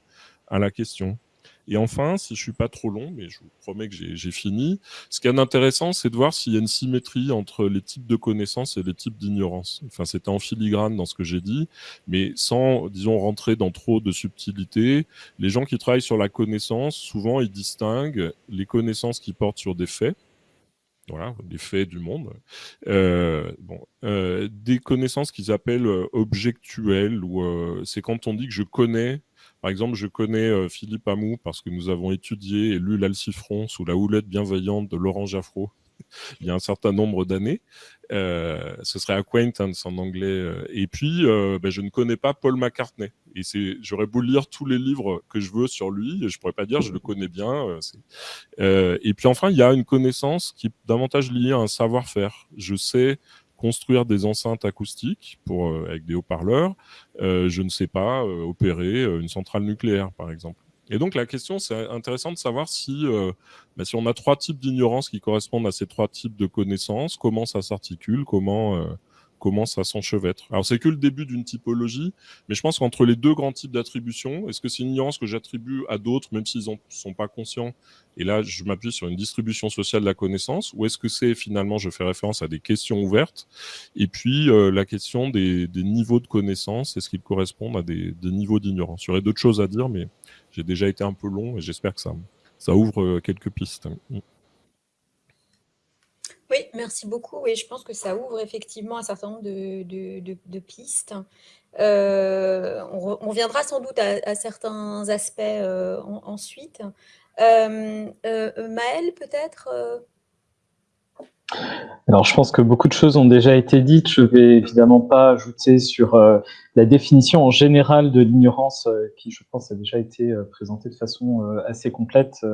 à la question. Et enfin, si je suis pas trop long, mais je vous promets que j'ai fini, ce qui est intéressant, c'est de voir s'il y a une symétrie entre les types de connaissances et les types d'ignorance. Enfin, c'était en filigrane dans ce que j'ai dit, mais sans, disons, rentrer dans trop de subtilité. Les gens qui travaillent sur la connaissance, souvent, ils distinguent les connaissances qui portent sur des faits, voilà, des faits du monde. Euh, bon, euh, des connaissances qu'ils appellent euh, objectuelles, ou euh, c'est quand on dit que je connais par exemple, je connais euh, Philippe Amou parce que nous avons étudié et lu l'Alcifron sous la houlette bienveillante de Laurent Jaffro il y a un certain nombre d'années. Euh, ce serait acquaintance en anglais. Euh. Et puis, ben, je ne connais pas Paul McCartney. Et c'est, j'aurais beau lire tous les livres que je veux sur lui, je pourrais pas dire je le connais bien. et puis enfin, il y a une connaissance qui est davantage liée à un savoir-faire. Je sais construire des enceintes acoustiques pour, euh, avec des haut-parleurs, euh, je ne sais pas euh, opérer une centrale nucléaire, par exemple. Et donc la question, c'est intéressant de savoir si, bah, si on a trois types d'ignorance qui correspondent à ces trois types de connaissances, comment ça s'articule, comment commence à s'enchevêtre. Alors c'est que le début d'une typologie, mais je pense qu'entre les deux grands types d'attribution, est-ce que c'est une ignorance que j'attribue à d'autres, même s'ils ne sont pas conscients, et là je m'appuie sur une distribution sociale de la connaissance, ou est-ce que c'est finalement, je fais référence à des questions ouvertes, et puis euh, la question des, niveaux de connaissance, est-ce qu'ils correspondent à des, niveaux d'ignorance? Il y aurait d'autres choses à dire, mais j'ai déjà été un peu long, et j'espère que ça, ça ouvre euh, quelques pistes. Oui, merci beaucoup. Et je pense que ça ouvre effectivement un certain nombre de, pistes. Euh, on, reviendra sans doute à, certains aspects euh, ensuite. Euh, Maëlle, peut-être alors, je pense que beaucoup de choses ont déjà été dites. Je vais évidemment pas ajouter sur euh, la définition en général de l'ignorance, euh, qui, je pense, a déjà été euh, présentée de façon assez complète.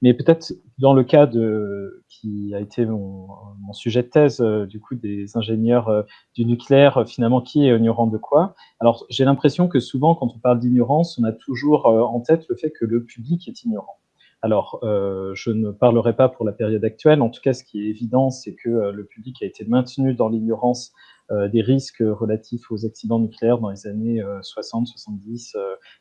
mais peut-être dans le cas de qui a été mon, mon sujet de thèse, du coup, des ingénieurs du nucléaire, finalement, qui est ignorant de quoi? Alors, j'ai l'impression que souvent, quand on parle d'ignorance, on a toujours en tête le fait que le public est ignorant. Alors, euh, je ne parlerai pas pour la période actuelle. En tout cas, ce qui est évident, c'est que euh, le public a été maintenu dans l'ignorance euh, des risques relatifs aux accidents nucléaires dans les années 60, 70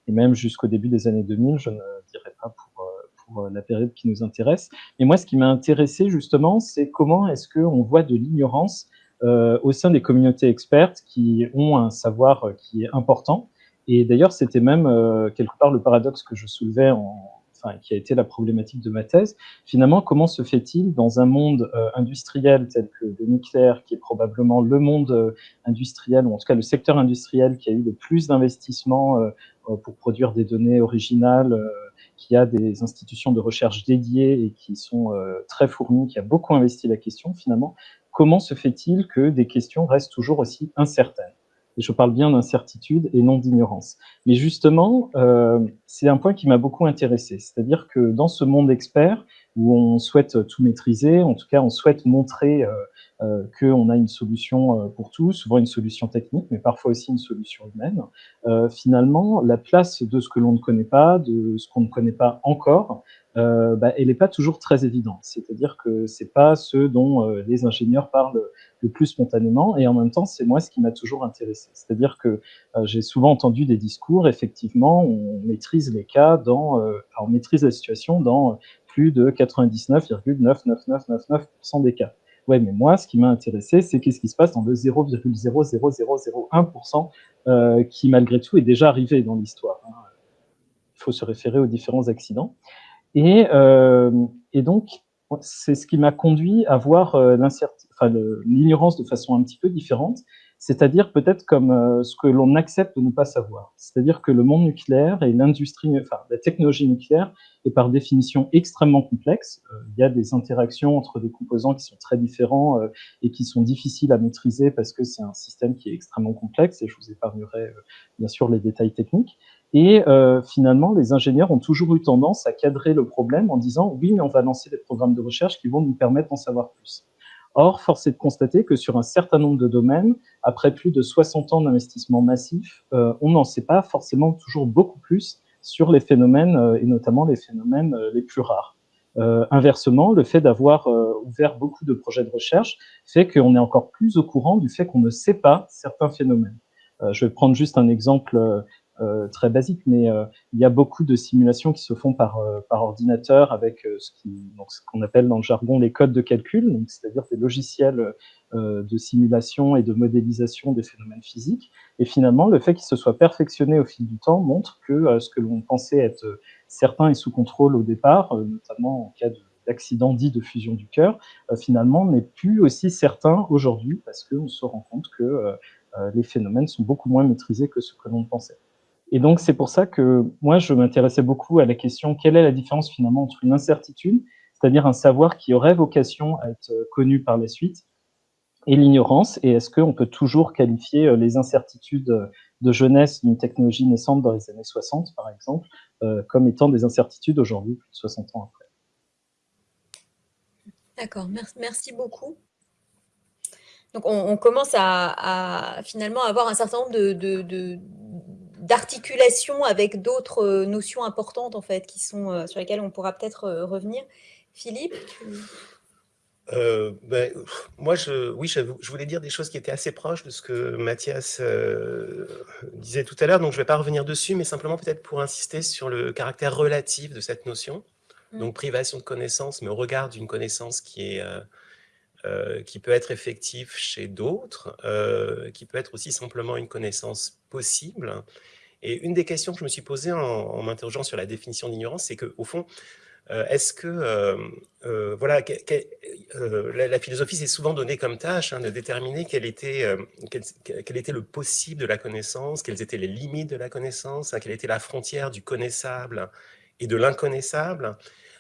et même jusqu'au début des années 2000. Je ne dirai pas pour, pour la période qui nous intéresse. Mais moi, ce qui m'a intéressé justement, c'est comment est-ce qu'on voit de l'ignorance au sein des communautés expertes qui ont un savoir qui est important. Et d'ailleurs, c'était même quelque part le paradoxe que je soulevais en, qui a été la problématique de ma thèse, finalement, comment se fait-il dans un monde euh, industriel tel que le nucléaire, qui est probablement le monde euh, industriel, ou en tout cas le secteur industriel qui a eu le plus d'investissements euh, pour produire des données originales, qui a des institutions de recherche dédiées et qui sont très fournies, qui a beaucoup investi la question, finalement, comment se fait-il que des questions restent toujours aussi incertaines? Et je parle bien d'incertitude et non d'ignorance. Mais justement, euh, c'est un point qui m'a beaucoup intéressé. C'est-à-dire que dans ce monde expert, où on souhaite tout maîtriser, en tout cas, on souhaite montrer euh, euh, qu'on a une solution euh, pour tout, souvent une solution technique, mais parfois aussi une solution humaine. Euh, finalement, la place de ce que l'on ne connaît pas, de ce qu'on ne connaît pas encore, euh, bah, elle n'est pas toujours très évidente. C'est-à-dire que c'est pas ce dont euh, les ingénieurs parlent le plus spontanément, et en même temps, c'est moi ce qui m'a toujours intéressé. C'est-à-dire que euh, j'ai souvent entendu des discours, effectivement, on maîtrise les cas dans, on maîtrise la situation dans plus de 99,99999% des cas. Ouais, mais moi, ce qui m'a intéressé, c'est qu'est-ce qui se passe dans le 0,00001% euh, qui, malgré tout, est déjà arrivé dans l'histoire. Hein. Il faut se référer aux différents accidents. Et, euh, et donc, c'est ce qui m'a conduit à voir euh, l'ignorance de façon un petit peu différente. C'est-à-dire peut-être comme euh, ce que l'on accepte de ne pas savoir. C'est-à-dire que le monde nucléaire et l'industrie, enfin la technologie nucléaire est par définition extrêmement complexe. Euh, il y a des interactions entre des composants qui sont très différents euh, et qui sont difficiles à maîtriser parce que c'est un système qui est extrêmement complexe et je vous épargnerai bien sûr les détails techniques. Et finalement, les ingénieurs ont toujours eu tendance à cadrer le problème en disant oui, mais on va lancer des programmes de recherche qui vont nous permettre d'en savoir plus. Or, force est de constater que sur un certain nombre de domaines, après plus de 60 ans d'investissement massif, euh, on n'en sait pas forcément toujours beaucoup plus sur les phénomènes, euh, et notamment les phénomènes euh, les plus rares. inversement, le fait d'avoir ouvert beaucoup de projets de recherche fait qu'on est encore plus au courant du fait qu'on ne sait pas certains phénomènes. je vais prendre juste un exemple très basique, mais euh, il y a beaucoup de simulations qui se font par, euh, par ordinateur avec ce qu'on appelle dans le jargon les codes de calcul, c'est-à-dire des logiciels de simulation et de modélisation des phénomènes physiques. Et finalement, le fait qu'ils se soient perfectionnés au fil du temps montre que ce que l'on pensait être certain et sous contrôle au départ, notamment en cas d'accident dit de fusion du cœur, finalement n'est plus aussi certain aujourd'hui parce qu'on se rend compte que les phénomènes sont beaucoup moins maîtrisés que ce que l'on pensait. Et donc, c'est pour ça que moi, je m'intéressais beaucoup à la question quelle est la différence finalement entre une incertitude, c'est-à-dire un savoir qui aurait vocation à être connu par la suite, et l'ignorance, et est-ce qu'on peut toujours qualifier euh, les incertitudes de jeunesse d'une technologie naissante dans les années 60, par exemple, euh, comme étant des incertitudes aujourd'hui, plus de 60 ans après? D'accord, merci beaucoup. Donc on, commence à, finalement avoir un certain nombre de, d'articulation avec d'autres euh, notions importantes en fait, qui sont, euh, sur lesquelles on pourra peut-être euh, revenir. Philippe ben, moi, je, oui, je, voulais dire des choses qui étaient assez proches de ce que Mathias disait tout à l'heure, donc je ne vais pas revenir dessus, mais simplement peut-être pour insister sur le caractère relatif de cette notion. Mmh. Donc, privation de connaissance, mais au regard d'une connaissance qui, est, qui peut être effective chez d'autres, qui peut être aussi simplement une connaissance possible, et une des questions que je me suis posée en, m'interrogeant sur la définition d'ignorance, c'est qu'au fond, euh, est-ce que, euh, euh, voilà, la, philosophie s'est souvent donnée comme tâche hein, de déterminer quel était, le possible de la connaissance, quelles étaient les limites de la connaissance, hein, quelle était la frontière du connaissable et de l'inconnaissable.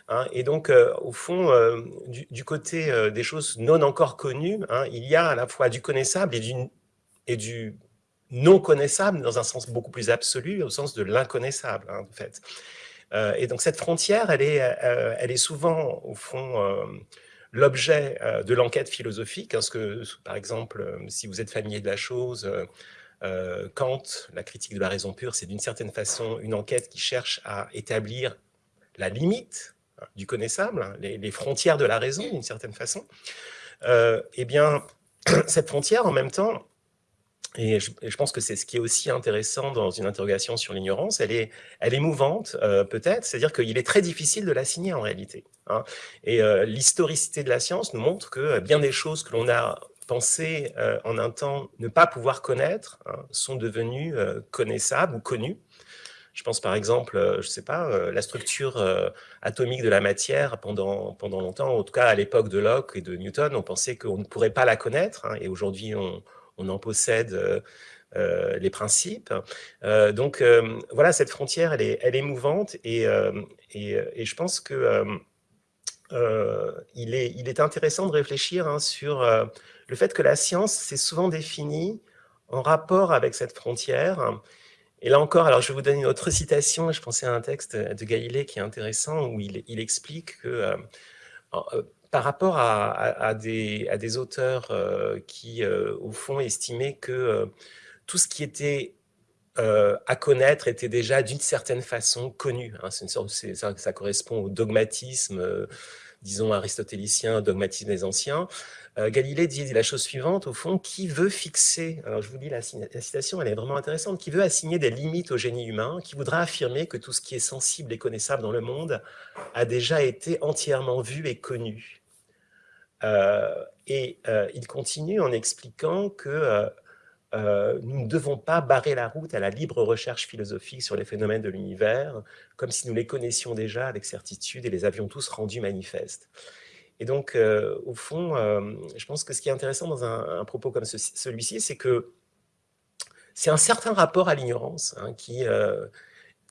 Hein. et donc, au fond, du, côté des choses non encore connues, il y a à la fois du connaissable et du non connaissable dans un sens beaucoup plus absolu, au sens de l'inconnaissable, hein, en fait. Euh, et donc cette frontière, elle est, euh, elle est souvent, au fond, euh, l'objet de l'enquête philosophique, parce que, par exemple, si vous êtes familier de la chose, Kant, la critique de la raison pure, c'est d'une certaine façon une enquête qui cherche à établir la limite hein, du connaissable, hein, les, les, frontières de la raison, d'une certaine façon. eh bien, cette frontière, en même temps, et je, pense que c'est ce qui est aussi intéressant dans une interrogation sur l'ignorance. Elle est, elle est mouvante, euh, peut-être, c'est-à-dire qu'il est très difficile de l'assigner en réalité. Hein. Et euh, l'historicité de la science nous montre que euh, bien des choses que l'on a pensé en un temps ne pas pouvoir connaître hein, sont devenues connaissables ou connues. Je pense par exemple, je ne sais pas, la structure atomique de la matière pendant, pendant longtemps, en tout cas à l'époque de Locke et de Newton, on pensait qu'on ne pourrait pas la connaître, hein, et aujourd'hui on, on en possède euh, euh, les principes. Euh, donc voilà, cette frontière, elle est, mouvante et, je pense que il, est, intéressant de réfléchir hein, sur le fait que la science s'est souvent définie en rapport avec cette frontière. Et là encore, alors je vais vous donner une autre citation, je pensais à un texte de Galilée qui est intéressant, où il explique que par rapport à, des, auteurs euh, qui, euh, au fond, estimaient que euh, tout ce qui était à connaître était déjà d'une certaine façon connu. Hein. une sorte, ça, correspond au dogmatisme, disons aristotélicien, dogmatisme des anciens. Galilée dit la chose suivante, au fond, qui veut fixer, alors je vous dis la, citation, elle est vraiment intéressante, qui veut assigner des limites au génie humain, qui voudra affirmer que tout ce qui est sensible et connaissable dans le monde a déjà été entièrement vu et connu. Euh, et euh, il continue en expliquant que euh, nous ne devons pas barrer la route à la libre recherche philosophique sur les phénomènes de l'univers, comme si nous les connaissions déjà avec certitude et les avions tous rendus manifestes. Et donc, au fond, je pense que ce qui est intéressant dans un, propos comme celui-ci, c'est que c'est un certain rapport à l'ignorance hein, qui,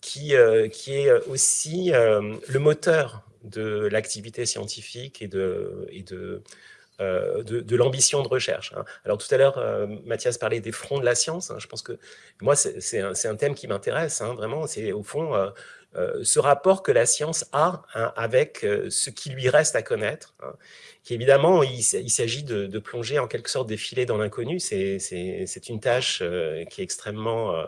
qui, qui est aussi le moteur de l'activité scientifique et de, et de, euh, de, l'ambition de recherche. Hein. Alors tout à l'heure, euh, Mathias parlait des fronts de la science. Hein. Je pense que moi, c'est un, thème qui m'intéresse, hein, vraiment. C'est au fond euh, ce rapport que la science a avec ce qui lui reste à connaître. Qui évidemment, il, s'agit de, de, plonger en quelque sorte des filets dans l'inconnu. C'est une tâche qui est extrêmement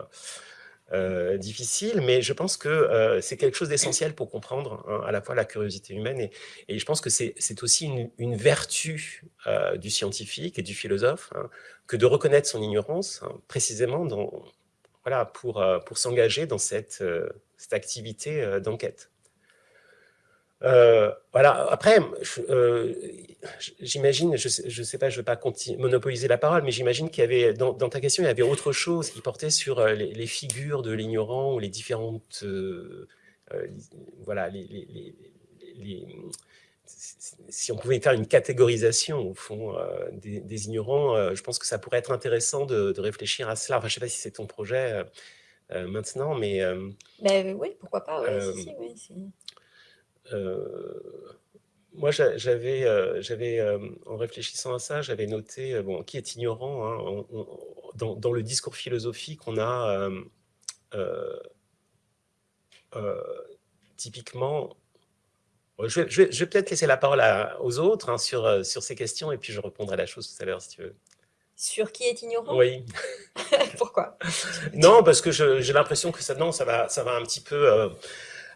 euh, difficile, mais je pense que euh, c'est quelque chose d'essentiel pour comprendre hein, à la fois la curiosité humaine et, je pense que c'est aussi une, vertu euh, du scientifique et du philosophe hein, que de reconnaître son ignorance hein, précisément pour, s'engager dans cette activité d'enquête. Euh, voilà. Après, euh, j'imagine, je ne sais, pas, je ne veux pas monopoliser la parole, mais j'imagine qu'il y avait, dans, ta question, il y avait autre chose qui portait sur euh, les, figures de l'ignorant ou les différentes, voilà, les, si on pouvait faire une catégorisation au fond des, ignorants, je pense que ça pourrait être intéressant de, réfléchir à cela. Enfin, je ne sais pas si c'est ton projet maintenant, mais... Ben, oui, pourquoi pas, si, oui, euh, moi, j'avais, euh, j'avais euh, en réfléchissant à ça, j'avais noté, bon, qui est ignorant, hein, dans, le discours philosophique, on a typiquement je vais, peut-être laisser la parole aux autres hein, sur, sur ces questions et puis je répondrai à la chose tout à l'heure si tu veux. Sur qui est ignorant? Oui. Pourquoi? Non, parce que j'ai l'impression que ça, non, ça, va, ça va un petit peu euh,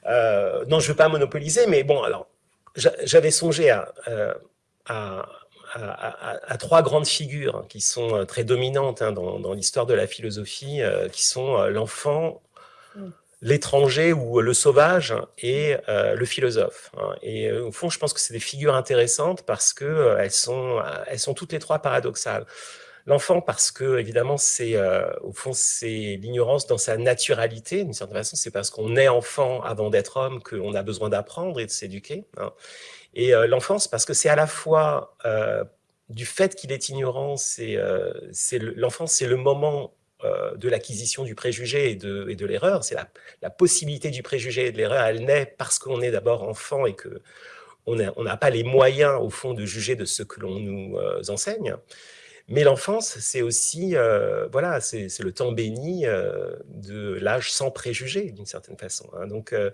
non, je ne veux pas monopoliser, mais bon, alors, j'avais songé euh, à, à, trois grandes figures hein, qui sont euh, très dominantes hein, dans, l'histoire de la philosophie, qui sont l'enfant, mm. l'étranger ou le sauvage et le philosophe. Hein. Et au fond, je pense que c'est des figures intéressantes parce qu'elles sont, elles sont toutes les trois paradoxales. L'enfant, parce que évidemment, c'est euh, au fond, c'est l'ignorance dans sa naturalité. D'une certaine façon, c'est parce qu'on est enfant avant d'être homme qu'on a besoin d'apprendre et de s'éduquer. Hein. Et euh, l'enfance, parce que c'est à la fois euh, du fait qu'il est ignorant, c'est l'enfance, c'est le moment de l'acquisition du préjugé et de, l'erreur. C'est la, la, possibilité du préjugé et de l'erreur. Elle naît parce qu'on est d'abord enfant et que on n'a pas les moyens, au fond, de juger de ce que l'on nous enseigne. Mais l'enfance, c'est aussi, euh, voilà, c'est le temps béni euh, de l'âge sans préjugés, d'une certaine façon. Hein. Donc, euh,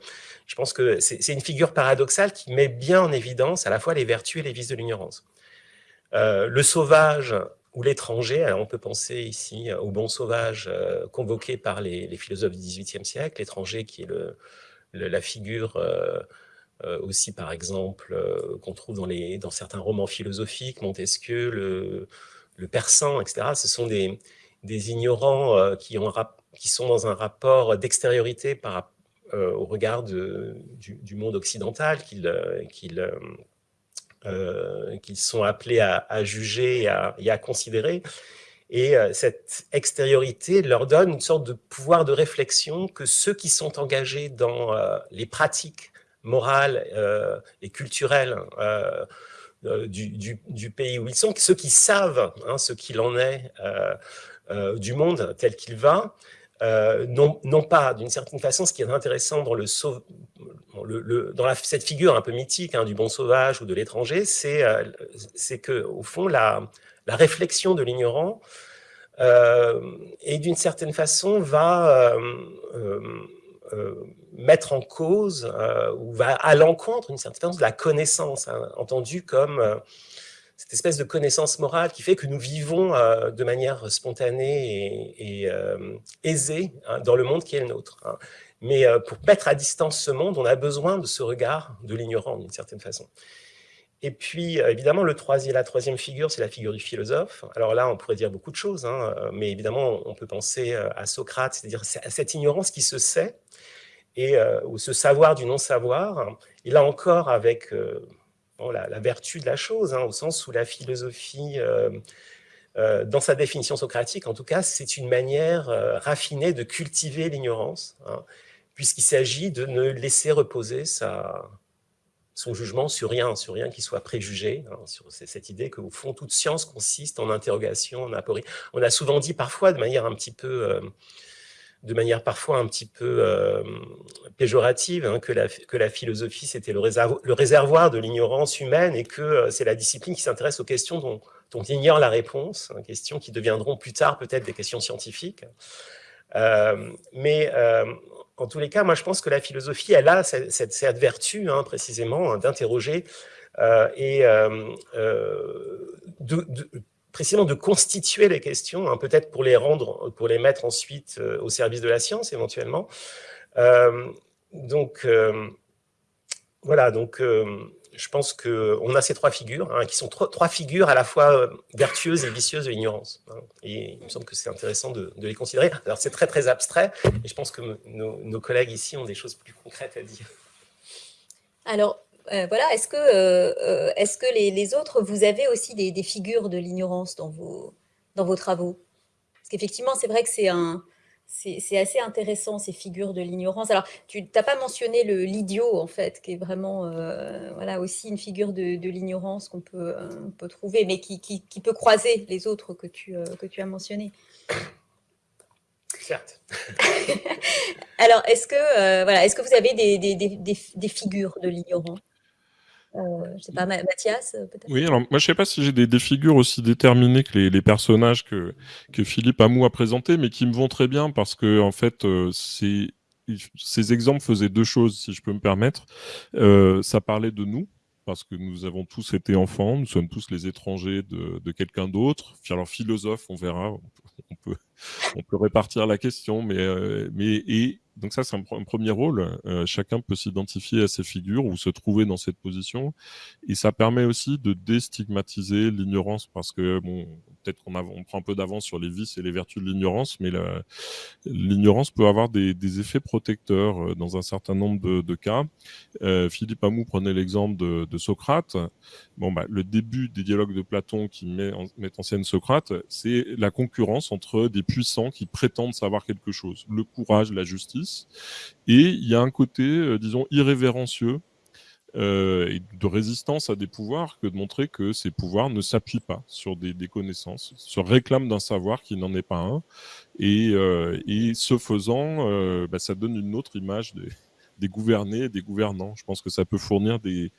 je pense que c'est une figure paradoxale qui met bien en évidence à la fois les vertus et les vices de l'ignorance. le sauvage ou l'étranger, on peut penser ici au bon sauvage convoqué par les, philosophes du XVIIIe siècle, l'étranger qui est le, la figure... aussi, par exemple, qu'on trouve dans, les, dans certains romans philosophiques, Montesquieu, le, le persan, etc., ce sont des, ignorants euh, qui, ont, qui, sont dans un rapport d'extériorité euh, au regard du, monde occidental qu'ils euh, sont appelés à, juger et à, considérer. Et cette extériorité leur donne une sorte de pouvoir de réflexion que ceux qui sont engagés dans les pratiques morales et culturelles euh, du, pays où ils sont, ceux qui savent hein, ce qu'il en est euh, euh, du monde tel qu'il va, non, pas d'une certaine façon, ce qui est intéressant dans, le, le, dans cette figure un peu mythique hein, du bon sauvage ou de l'étranger, c'est c'est que au fond la, la réflexion de l'ignorant et d'une certaine façon va euh, mettre en cause euh, ou va à l'encontre d'une certaine façon de la connaissance, hein, entendue comme euh, cette espèce de connaissance morale qui fait que nous vivons de manière spontanée et, aisée hein, dans le monde qui est le nôtre. Hein. Mais pour mettre à distance ce monde, on a besoin de ce regard de l'ignorant d'une certaine façon. Et puis, évidemment, le troisième, la troisième figure, c'est la figure du philosophe. Alors là, on pourrait dire beaucoup de choses, mais évidemment, on peut penser à Socrate, c'est-à-dire à cette ignorance qui se sait, et euh, ou ce savoir du non-savoir, et là encore avec euh, la, vertu de la chose, hein, au sens où la philosophie, euh, dans sa définition socratique, en tout cas, c'est une manière raffinée de cultiver l'ignorance, hein, puisqu'il s'agit de ne laisser reposer sa, son jugement sur rien, sur rien qui soit préjugé, hein, sur cette idée qu'au fond, toute science consiste en interrogation, en aporie. On a souvent dit parfois, de manière un petit peu, euh, de manière parfois un petit peu euh, péjorative, hein, que, la, que la philosophie, c'était le, réservoir de l'ignorance humaine et que euh, c'est la discipline qui s'intéresse aux questions dont, dont, on ignore la réponse, hein, questions qui deviendront plus tard peut-être des questions scientifiques. mais en tous les cas, moi, je pense que la philosophie, elle a cette, cette, vertu, hein, précisément, hein, d'interroger euh, et euh, euh, de, précisément de constituer les questions, hein, peut-être pour les rendre, pour les mettre ensuite au service de la science, éventuellement. donc, voilà, donc je pense qu'on a ces trois figures, hein, qui sont trois figures à la fois euh, vertueuses et vicieuses de l'ignorance. Hein. et il me semble que c'est intéressant de, les considérer. Alors c'est très très abstrait, et je pense que nos, collègues ici ont des choses plus concrètes à dire. Alors, euh, voilà, est-ce que, euh, les, autres, vous avez aussi des, figures de l'ignorance dans vos travaux? Parce qu'effectivement, c'est vrai que c'est un, c'est assez intéressant, ces figures de l'ignorance. Alors, tu n'as pas mentionné l'idiot, en fait, qui est vraiment euh, voilà, aussi une figure de, l'ignorance qu'on peut, euh, peut, trouver, mais qui, qui, peut croiser les autres que tu, euh, que tu as mentionnés. Certes. Alors, est-ce que, voilà, est -ce que vous avez des, des, des, des figures de l'ignorance? Je sais pas, Mathias, euh, peut-être Oui, alors moi je sais pas si j'ai des, figures aussi déterminées que les, personnages que, que Philippe Amou a présentés, mais qui me vont très bien parce que en fait, euh, ces exemples faisaient deux choses, si je peux me permettre. ça parlait de nous, parce que nous avons tous été enfants, nous sommes tous les étrangers de, de quelqu'un d'autre. Alors philosophe, on verra, on peut, on peut répartir la question, mais, mais et donc ça, c'est un, premier rôle. Euh, chacun peut s'identifier à ses figures ou se trouver dans cette position. Et ça permet aussi de déstigmatiser l'ignorance parce que, bon, peut-être qu'on on prend un peu d'avance sur les vices et les vertus de l'ignorance, mais l'ignorance peut avoir des, effets protecteurs euh, dans un certain nombre de, cas. Euh, Philippe Amou prenait l'exemple de, Socrate. Bon, bah, le début des dialogues de Platon qui met met en scène Socrate, c'est la concurrence entre des puissants qui prétendent savoir quelque chose. Le courage, la justice et il y a un côté, euh, disons, irrévérencieux euh, et de résistance à des pouvoirs que de montrer que ces pouvoirs ne s'appuient pas sur des, connaissances, se réclament d'un savoir qui n'en est pas un. Et, euh, ce faisant, bah, ça donne une autre image des, gouvernés des gouvernants. Je pense que ça peut fournir des,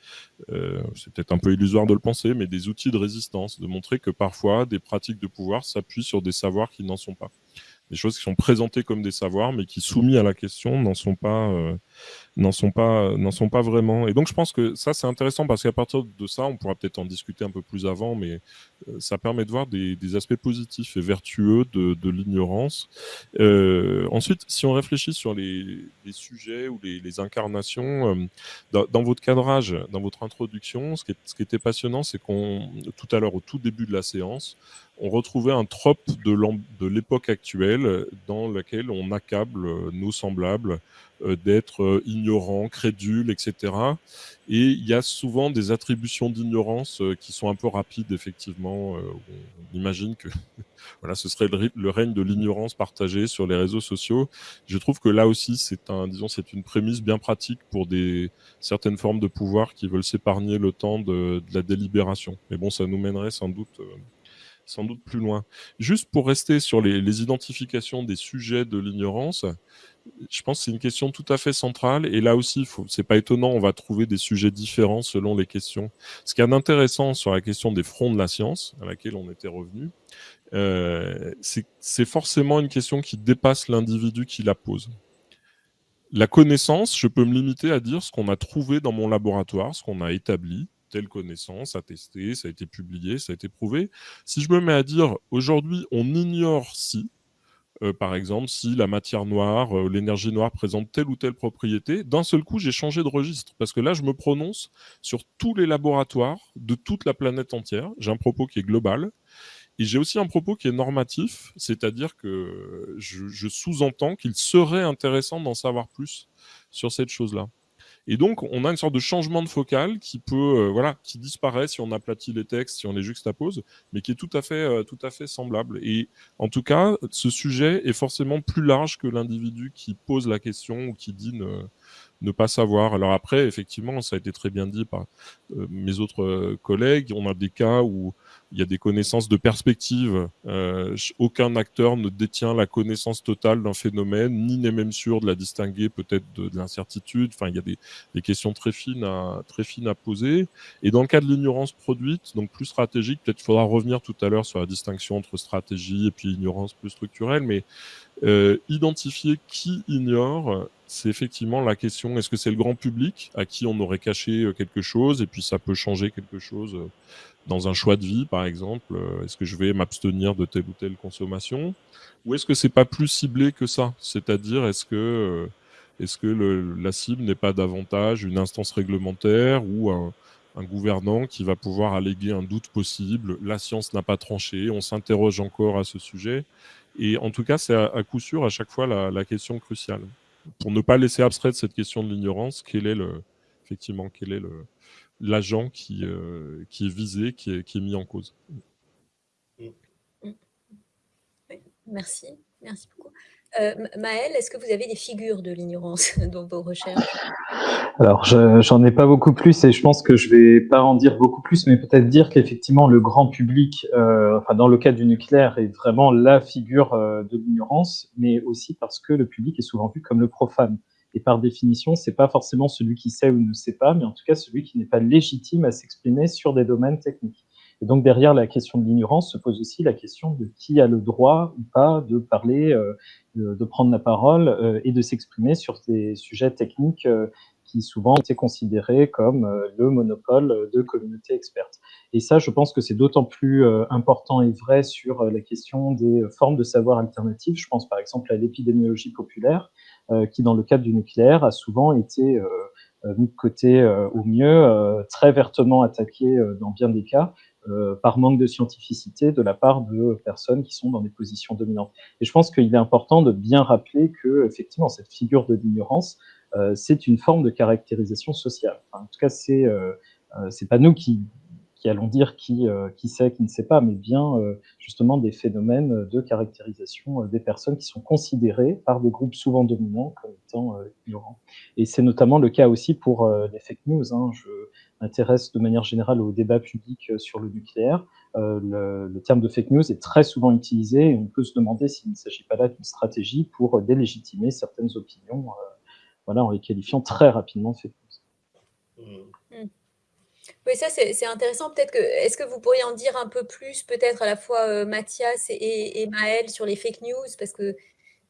c'est peut-être un peu illusoire de le penser, mais des outils de résistance, de montrer que parfois des pratiques de pouvoir s'appuient sur des savoirs qui n'en sont pas des choses qui sont présentées comme des savoirs, mais qui, soumis à la question, n'en sont pas, euh, n'en sont pas, n'en sont pas vraiment. Et donc, je pense que ça, c'est intéressant parce qu'à partir de ça, on pourra peut-être en discuter un peu plus avant, mais euh, ça permet de voir des, aspects positifs et vertueux de, de l'ignorance. Euh, ensuite, si on réfléchit sur les, sujets ou les, incarnations, euh, dans, votre cadrage, dans votre introduction, ce qui, ce qui était passionnant, c'est qu'on, tout à l'heure, au tout début de la séance, on retrouvait un trope de l'époque actuelle dans laquelle on accable nos semblables d'être euh, ignorants, crédules, etc. Et il y a souvent des attributions d'ignorance euh, qui sont un peu rapides, effectivement. On imagine que voilà, ce serait le, règne de l'ignorance partagée sur les réseaux sociaux. Je trouve que là aussi, c'est un, disons, c'est une prémisse bien pratique pour des certaines formes de pouvoir qui veulent s'épargner le temps de, de, la délibération. Mais bon, ça nous mènerait sans doute sans doute plus loin. Juste pour rester sur les, les identifications des sujets de l'ignorance, je pense que c'est une question tout à fait centrale. Et là aussi, c'est pas étonnant, on va trouver des sujets différents selon les questions. Ce qui est intéressant sur la question des fronts de la science, à laquelle on était revenu, euh, c'est forcément une question qui dépasse l'individu qui la pose. La connaissance, je peux me limiter à dire ce qu'on a trouvé dans mon laboratoire, ce qu'on a établi, telle connaissance, attestée, ça a été publié, ça a été prouvé. Si je me mets à dire aujourd'hui on ignore si, euh, par exemple, si la matière noire, euh, l'énergie noire présente telle ou telle propriété, d'un seul coup, j'ai changé de registre. Parce que là, je me prononce sur tous les laboratoires de toute la planète entière. J'ai un propos qui est global. Et j'ai aussi un propos qui est normatif, c'est-à-dire que je sous-entends qu'il serait intéressant d'en savoir plus sur cette chose-là. Et donc, on a une sorte de changement de focal qui peut, euh, voilà, qui disparaît si on aplatit les textes, si on les juxtapose, mais qui est tout à fait, euh, tout à fait semblable. Et en tout cas, ce sujet est forcément plus large que l'individu qui pose la question ou qui dit ne pas savoir. Alors après, effectivement, ça a été très bien dit par euh, mes autres euh, collègues. On a des cas où il y a des connaissances de perspective. Euh, aucun acteur ne détient la connaissance totale d'un phénomène, ni n'est même sûr de la distinguer peut-être de, l'incertitude. Enfin, il y a des, des, questions très fines, à, très fines à poser. Et dans le cas de l'ignorance produite, donc plus stratégique, peut-être faudra revenir tout à l'heure sur la distinction entre stratégie et puis ignorance plus structurelle, mais euh, identifier qui ignore, c'est effectivement la question, est-ce que c'est le grand public à qui on aurait caché euh, quelque chose et puis ça peut changer quelque chose euh, dans un choix de vie, par exemple Est-ce que je vais m'abstenir de telle ou telle consommation Ou est-ce que c'est pas plus ciblé que ça C'est-à-dire, est-ce que, est-ce que le, la cible n'est pas davantage une instance réglementaire ou un, un gouvernant qui va pouvoir alléguer un doute possible La science n'a pas tranché, on s'interroge encore à ce sujet. Et en tout cas, c'est à, coup sûr à chaque fois la, question cruciale. Pour ne pas laisser abstrait cette question de l'ignorance, quel est effectivement, quel est l'agent qui, euh, qui est visé, qui est, qui est mis en cause? Merci, merci beaucoup. Euh, Maëlle, est-ce que vous avez des figures de l'ignorance dans vos recherches? Alors, j'en ai pas beaucoup plus et je pense que je vais pas en dire beaucoup plus, mais peut-être dire qu'effectivement, le grand public, euh, dans le cas du nucléaire, est vraiment la figure euh, de l'ignorance, mais aussi parce que le public est souvent vu comme le profane. Et par définition, c'est pas forcément celui qui sait ou ne sait pas, mais en tout cas celui qui n'est pas légitime à s'exprimer sur des domaines techniques. Et donc derrière la question de l'ignorance se pose aussi la question de qui a le droit ou pas de parler, euh, de, prendre la parole euh, et de s'exprimer sur des sujets techniques euh, qui souvent étaient considérés comme le monopole de communautés expertes. Et ça, je pense que c'est d'autant plus important et vrai sur la question des formes de savoir alternatives. Je pense par exemple à l'épidémiologie populaire, qui dans le cadre du nucléaire a souvent été mis de côté au mieux, très vertement attaqué dans bien des cas, euh, par manque de scientificité de la part de personnes qui sont dans des positions dominantes. Et je pense qu'il est important de bien rappeler que, effectivement, cette figure de l'ignorance, euh, c'est une forme de caractérisation sociale. en tout cas, c'est euh, c'est pas nous qui allons dire qui, euh, sait, qui ne sait pas, mais bien euh, justement des phénomènes de caractérisation euh, des personnes qui sont considérées par des groupes souvent dominants comme étant ignorants. Et c'est notamment le cas aussi pour les fake news. Hein. M'intéresse de manière générale au débat public sur le nucléaire. Le, le, terme de fake news est très souvent utilisé et on peut se demander s'il ne s'agit pas là d'une stratégie pour délégitimer certaines opinions, voilà, en les qualifiant très rapidement de fake news. Mmh. Oui, ça c'est intéressant. Peut-être que est-ce que vous pourriez en dire un peu plus, peut-être à la fois euh, Mathias et, et, Maël sur les fake news, parce que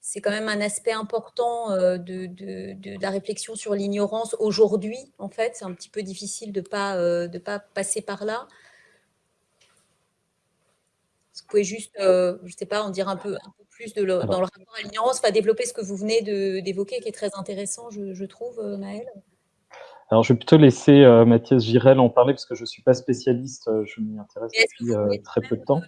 c'est quand même un aspect important euh, de, de, la réflexion sur l'ignorance aujourd'hui. En fait, c'est un petit peu difficile de pas euh, de pas passer par là. Vous pouvez juste, je ne sais pas, en dire un peu, un peu plus de dans le rapport à l'ignorance, enfin développer ce que vous venez d'évoquer, qui est très intéressant, je, je trouve, Maël. Alors, je vais plutôt laisser euh, Mathias Girel en parler parce que je ne suis pas spécialiste, euh, je m'y intéresse depuis euh, très peu de temps.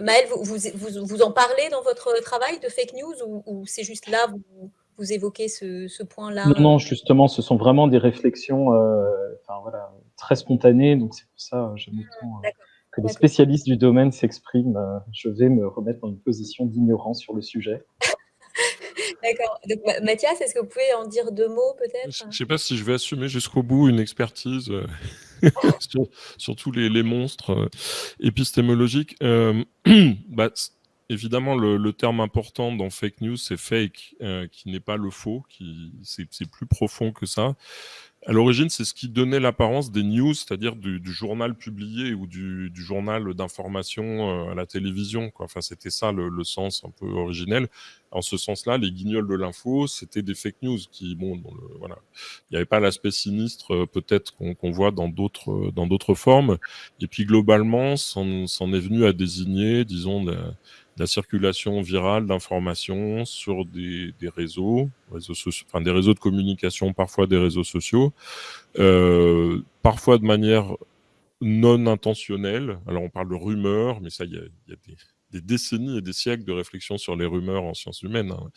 Maëlle, vous, vous, vous, en parlez dans votre travail de fake news ou, c'est juste là, vous, vous évoquez ce, ce point-là? Non, non, justement, ce sont vraiment des réflexions enfin, voilà, très spontanées, donc c'est pour ça que j'aime autant que les spécialistes du domaine s'expriment. je vais me remettre dans une position d'ignorance sur le sujet. D'accord. Donc, Mathias, est-ce que vous pouvez en dire deux mots peut-être? Je ne sais pas si je vais assumer jusqu'au bout une expertise sur, tous les, monstres euh, épistémologiques. Euh, bah, évidemment, le, terme important dans fake news, c'est fake, qui n'est pas le faux, qui c'est plus profond que ça. À l'origine, c'est ce qui donnait l'apparence des news, c'est-à-dire du, journal publié ou du, journal d'information euh, à la télévision. Quoi. Enfin, c'était ça le, sens un peu originel. En ce sens-là, les guignols de l'info, c'était des fake news qui, bon, voilà, il n'y avait pas l'aspect sinistre euh, peut-être qu'on voit dans d'autres dans d'autres formes. Et puis globalement, c'en est venu à désigner, disons, circulation virale d'informations sur des, réseaux, enfin des réseaux de communication, parfois des réseaux sociaux, euh, parfois de manière non intentionnelle. Alors on parle de rumeurs, mais ça, il y a, des, décennies et des siècles de réflexion sur les rumeurs en sciences humaines. Hein.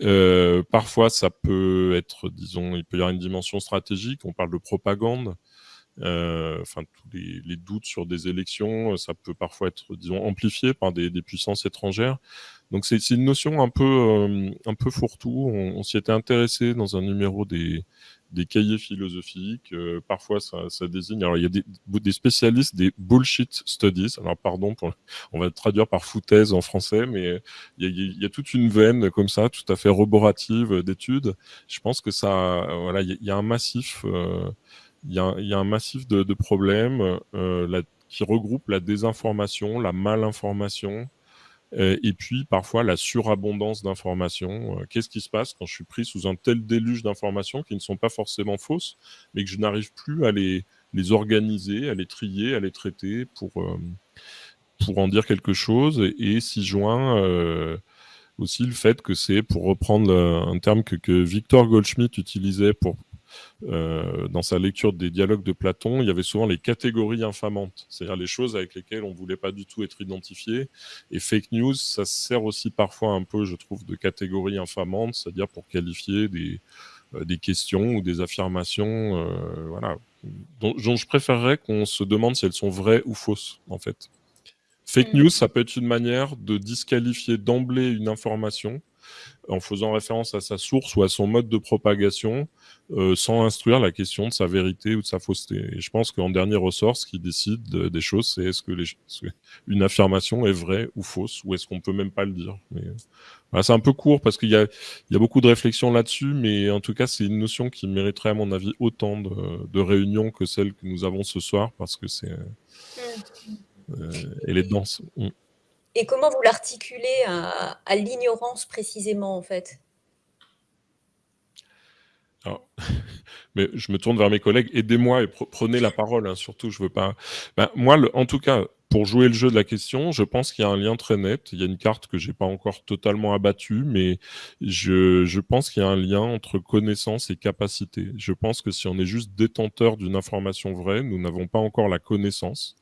Euh, parfois, ça peut être, disons, il peut y avoir une dimension stratégique. On parle de propagande. Enfin, tous les, doutes sur des élections, ça peut parfois être, disons, amplifié par des, puissances étrangères. Donc c'est une notion un peu, un peu fourre-tout. On, s'y était intéressé dans un numéro des, des cahiers philosophiques. parfois, ça, désigne. Alors, il y a des, des, spécialistes des bullshit studies. Alors, pardon, on va traduire par foutaise en français, mais il y, a, toute une veine comme ça, tout à fait roborative d'études. Je pense que ça, voilà, il y, a un massif il y, a, un massif de, problèmes euh, qui regroupe la désinformation, la malinformation, euh, et puis parfois la surabondance d'informations. Euh, qu'est-ce qui se passe quand je suis pris sous un tel déluge d'informations qui ne sont pas forcément fausses, mais que je n'arrive plus à les, les, organiser, à les trier, à les traiter pour, pour en dire quelque chose, et, s'y joint aussi le fait que c'est, pour reprendre un terme que, que Victor Goldschmidt utilisait pour euh, dans sa lecture des dialogues de Platon, il y avait souvent les catégories infamantes, c'est-à-dire les choses avec lesquelles on ne voulait pas du tout être identifié. Et fake news, ça sert aussi parfois un peu, je trouve, de catégorie infamante, c'est-à-dire pour qualifier des, euh, des questions ou des affirmations euh, voilà, dont, dont, je préférerais qu'on se demande si elles sont vraies ou fausses, en fait. Fake mm. news, ça peut être une manière de disqualifier d'emblée une information en faisant référence à sa source ou à son mode de propagation, euh, sans instruire la question de sa vérité ou de sa fausseté. Et je pense qu'en dernier ressort, ce qui décide des choses, c'est est-ce que, une affirmation est vraie ou fausse, ou est-ce qu'on peut même pas le dire. c'est un peu court parce qu'il y a, beaucoup de réflexions là-dessus, mais en tout cas, c'est une notion qui mériterait, à mon avis, autant de, réunions que celle que nous avons ce soir, parce que c'est, euh, elle est dense. Mmh. Et comment vous l'articulez à, l'ignorance précisément, en fait? Mais je me tourne vers mes collègues, aidez-moi et prenez la parole, hein, surtout, je veux pas... Ben, moi, en tout cas, pour jouer le jeu de la question, je pense qu'il y a un lien très net. Il y a une carte que j'ai pas encore totalement abattue, mais je, je pense qu'il y a un lien entre connaissance et capacité. Je pense que si on est juste détenteur d'une information vraie, nous n'avons pas encore la connaissance.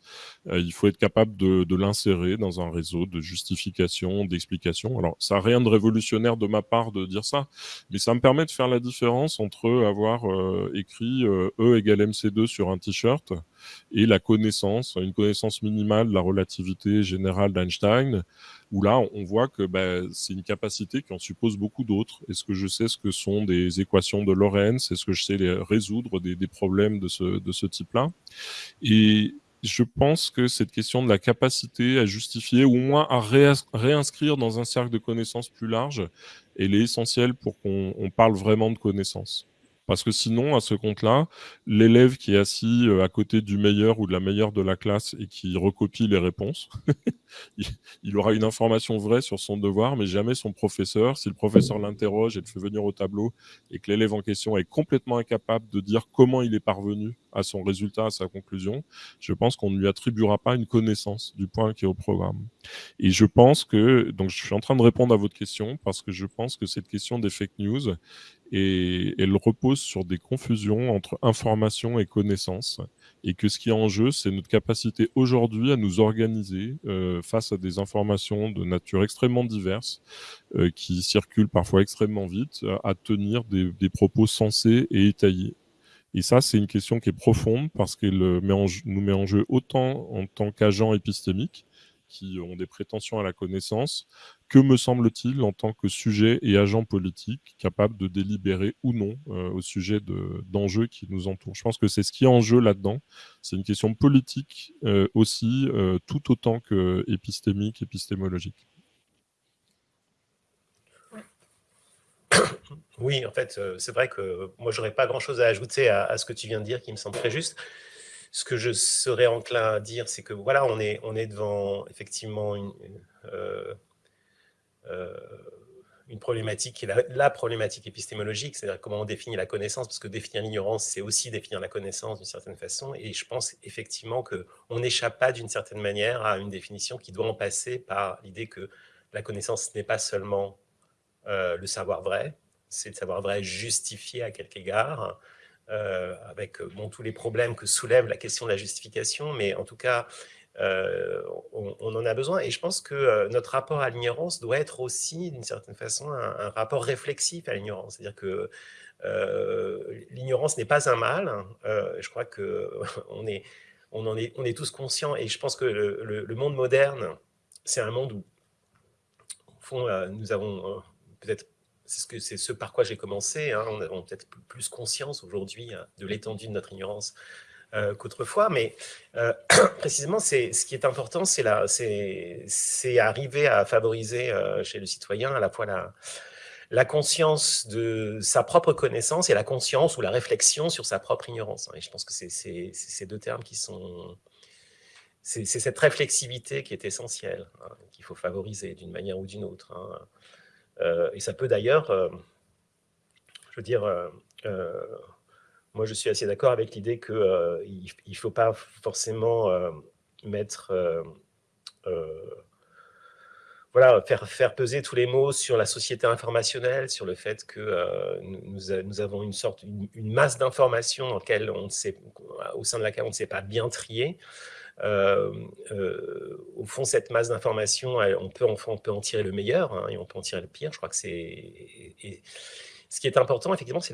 Euh, il faut être capable de, de l'insérer dans un réseau de justification, d'explication. Alors, ça n'a rien de révolutionnaire de ma part de dire ça, mais ça me permet de faire la différence entre avoir euh, écrit euh, E égale MC2 sur un t-shirt et la connaissance, une connaissance minimale de la relativité générale d'Einstein, où là, on voit que bah, c'est une capacité qui en suppose beaucoup d'autres. Est-ce que je sais ce que sont des équations de Lorentz Est-ce que je sais les résoudre des, problèmes de ce, de ce type-là Et je pense que cette question de la capacité à justifier, ou au moins à réinscrire dans un cercle de connaissances plus large, elle est essentielle pour qu'on parle vraiment de connaissances. Parce que sinon, à ce compte-là, l'élève qui est assis euh, à côté du meilleur ou de la meilleure de la classe et qui recopie les réponses, il aura une information vraie sur son devoir, mais jamais son professeur. Si le professeur l'interroge et le fait venir au tableau et que l'élève en question est complètement incapable de dire comment il est parvenu à son résultat, à sa conclusion, je pense qu'on ne lui attribuera pas une connaissance du point qui est au programme. Et je pense que, donc je suis en train de répondre à votre question parce que je pense que cette question des fake news, et elle repose sur des confusions entre information et connaissance, et que ce qui est en jeu, c'est notre capacité aujourd'hui à nous organiser euh, face à des informations de nature extrêmement diverses, euh, qui circulent parfois extrêmement vite, à tenir des, des propos sensés et étayés. Et ça, c'est une question qui est profonde parce qu'elle nous met en jeu autant en tant qu'agent épistémique, qui ont des prétentions à la connaissance, que me semble-t-il en tant que sujet et agent politique capable de délibérer ou non euh, au sujet d'enjeux qui nous entourent. Je pense que c'est ce qui est en jeu là-dedans. C'est une question politique euh, aussi, euh, tout autant que épistémique, épistémologique. Oui, en fait, c'est vrai que moi, j'aurais pas grand-chose à ajouter à, ce que tu viens de dire, qui me semble très juste ce que je serais enclin à dire, c'est que voilà, on est, on est devant effectivement une, une problématique qui est la, problématique épistémologique, c'est-à-dire comment on définit la connaissance, parce que définir l'ignorance, c'est aussi définir la connaissance d'une certaine façon, et je pense effectivement qu'on n'échappe pas d'une certaine manière à une définition qui doit en passer par l'idée que la connaissance n'est pas seulement euh, le savoir vrai, c'est le savoir vrai justifié à quelque égard, euh, avec euh, tous les problèmes que soulève la question de la justification, mais en tout cas, euh, on, en a besoin. Et je pense que notre rapport à l'ignorance doit être aussi, d'une certaine façon, un, rapport réflexif à l'ignorance. C'est-à-dire que l'ignorance n'est pas un mal. je crois qu'on est, on en est, on est tous conscients et je pense que le, monde moderne, c'est un monde où, au fond, nous avons peut-être c'est ce, ce par quoi j'ai commencé. Hein, on a peut-être plus conscience aujourd'hui de l'étendue de notre ignorance euh, qu'autrefois, mais euh, précisément, ce qui est important, c'est arriver à favoriser euh, chez le citoyen à la fois la, la conscience de sa propre connaissance et la conscience ou la réflexion sur sa propre ignorance. Hein. Et je pense que c'est ces deux termes qui sont... C'est cette réflexivité qui est essentielle, hein, qu'il faut favoriser d'une manière ou d'une autre. Hein. et ça peut d'ailleurs, je veux dire, moi, je suis assez d'accord avec l'idée qu'il euh, ne faut pas forcément euh, mettre, euh, voilà, faire, peser tous les mots sur la société informationnelle, sur le fait que nous, avons une sorte, une, masse d'informations au sein de laquelle on ne sait pas bien trier. au fond, cette masse d'informations, on peut, on peut en tirer le meilleur hein, et on peut en tirer le pire. Je crois que c'est ce qui est important, effectivement, c'est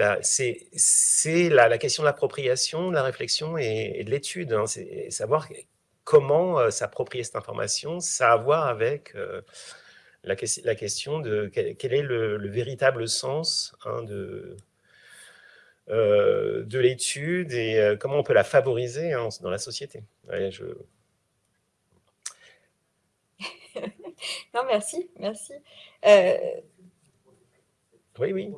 la, question de l'appropriation, de la réflexion et, de l'étude. Hein. c'est savoir comment euh, s'approprier cette information, ça a à voir avec euh, la, question de quel, est le, véritable sens hein, de, euh, de l'étude et comment on peut la favoriser hein, dans la société. non, merci, merci. Oui, oui.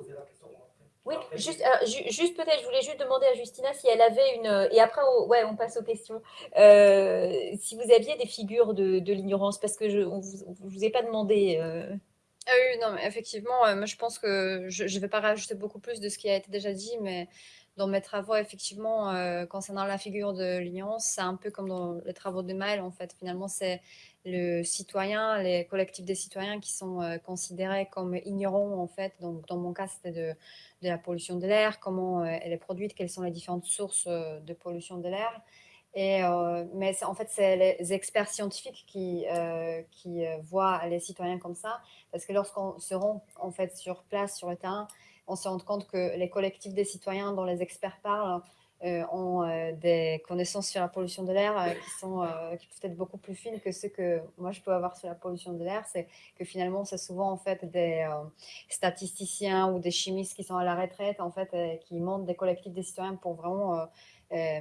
Oui, juste, euh, juste peut-être, je voulais juste demander à Justina si elle avait une... Euh, et après, ouais, on passe aux questions. Euh, si vous aviez des figures de, l'ignorance, parce que je ne vous, vous, ai pas demandé... Ah oui, non, mais effectivement, moi je pense que je ne vais pas rajouter beaucoup plus de ce qui a été déjà dit, mais dans mes travaux, effectivement, concernant la figure de l'ignorance, c'est un peu comme dans les travaux de Maël, en fait. Finalement, c'est le citoyen, les collectifs des citoyens qui sont euh, considérés comme ignorants, en fait. Donc, dans mon cas, c'était de, la pollution de l'air, comment euh, elle est produite, quelles sont les différentes sources euh, de pollution de l'air. Et, mais en fait, c'est les experts scientifiques qui, voient les citoyens comme ça, parce que lorsqu'on se rend en fait sur place, sur le terrain, on se rend compte que les collectifs des citoyens dont les experts parlent ont euh, des connaissances sur la pollution de l'air euh, qui sont peuvent être beaucoup plus fines que ce que moi je peux avoir sur la pollution de l'air. C'est que finalement, c'est souvent en fait des statisticiens ou des chimistes qui sont à la retraite, en fait, qui montent des collectifs des citoyens pour vraiment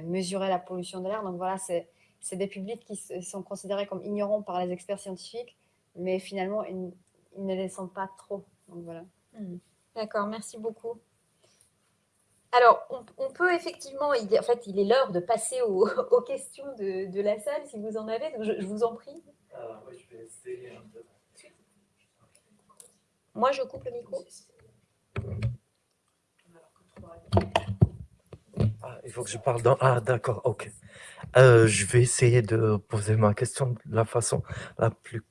mesurer la pollution de l'air. Donc voilà, c'est des publics qui sont considérés comme ignorants par les experts scientifiques, mais finalement, ils, ne les sont pas trop. Donc voilà. Hmm. D'accord, merci beaucoup. Alors, on, peut effectivement, il, en fait, il est l'heure de passer aux, questions de, la salle, si vous en avez, donc je, vous en prie. Je vais essayer un peu. Moi, je coupe le micro. Ah, il faut que je parle dans... Ah, d'accord, ok. Euh, je vais essayer de poser ma question de la façon la plus...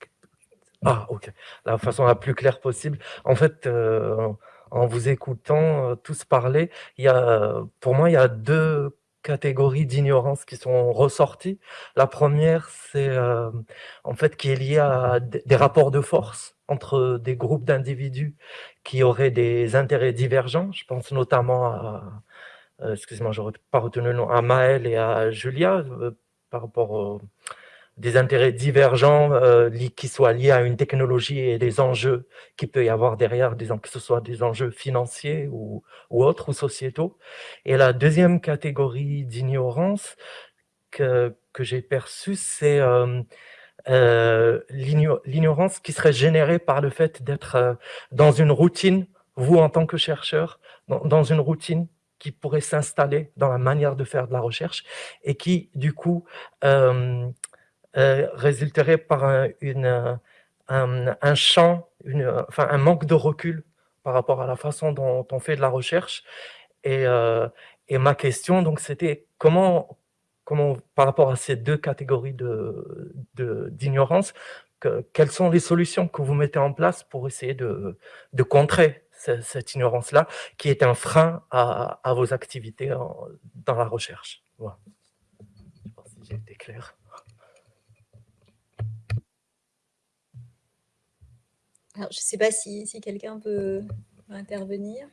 Ah, ok. La façon la plus claire possible. En fait, euh, en vous écoutant euh, tous parler, il y a, pour moi, il y a deux catégories d'ignorance qui sont ressorties. La première, c'est euh, en fait qui est liée à des rapports de force entre des groupes d'individus qui auraient des intérêts divergents. Je pense notamment à, euh, excusez-moi, je pas retenu le nom, à Maël et à Julia par rapport des intérêts divergents euh, qui soient liés à une technologie et des enjeux qui peut y avoir derrière, disons que ce soit des enjeux financiers ou, ou autres, ou sociétaux. Et la deuxième catégorie d'ignorance que, que j'ai perçue, c'est euh, euh, l'ignorance qui serait générée par le fait d'être euh, dans une routine, vous en tant que chercheur, dans, dans une routine qui pourrait s'installer dans la manière de faire de la recherche et qui, du coup, euh, résulterait par un, une, un, champ, enfin, un manque de recul par rapport à la façon dont on fait de la recherche. Et, euh, ma question, donc, c'était comment, comment, par rapport à ces deux catégories d'ignorance, de, que, quelles sont les solutions que vous mettez en place pour essayer de, de contrer cette, ignorance-là, qui est un frein à, à vos activités dans la recherche? Voilà. Je ne sais pas si j'ai été clair. Je ne sais pas si, si quelqu'un peut intervenir.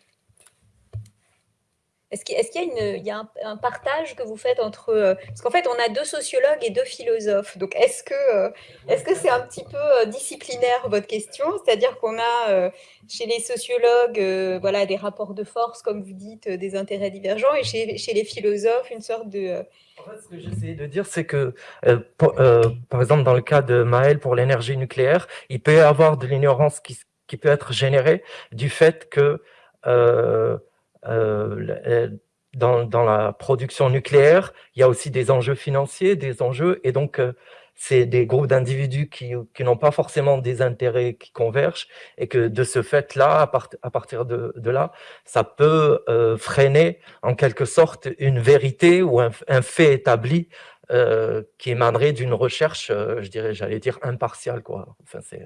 Est-ce qu'il y a, un, partage que vous faites entre... Euh, parce qu'en fait, on a deux sociologues et deux philosophes. Donc, est-ce que euh, est-ce c'est un petit peu euh, disciplinaire, votre question? C'est-à-dire qu'on a chez les sociologues voilà, des rapports de force, comme vous dites, des intérêts divergents, et chez, les philosophes, une sorte de... En fait, ce que j'essayais de dire, c'est que, par exemple, dans le cas de Maël pour l'énergie nucléaire, il peut y avoir de l'ignorance qui, qui, peut être générée du fait que dans, dans, la production nucléaire, il y a aussi des enjeux financiers, des enjeux, et donc euh, c'est des groupes d'individus qui, n'ont pas forcément des intérêts qui convergent, et que de ce fait-là, à, partir de, là, ça peut freiner en quelque sorte une vérité ou un, fait établi euh, qui émanerait d'une recherche, je dirais, j'allais dire impartiale, quoi. Enfin, c'est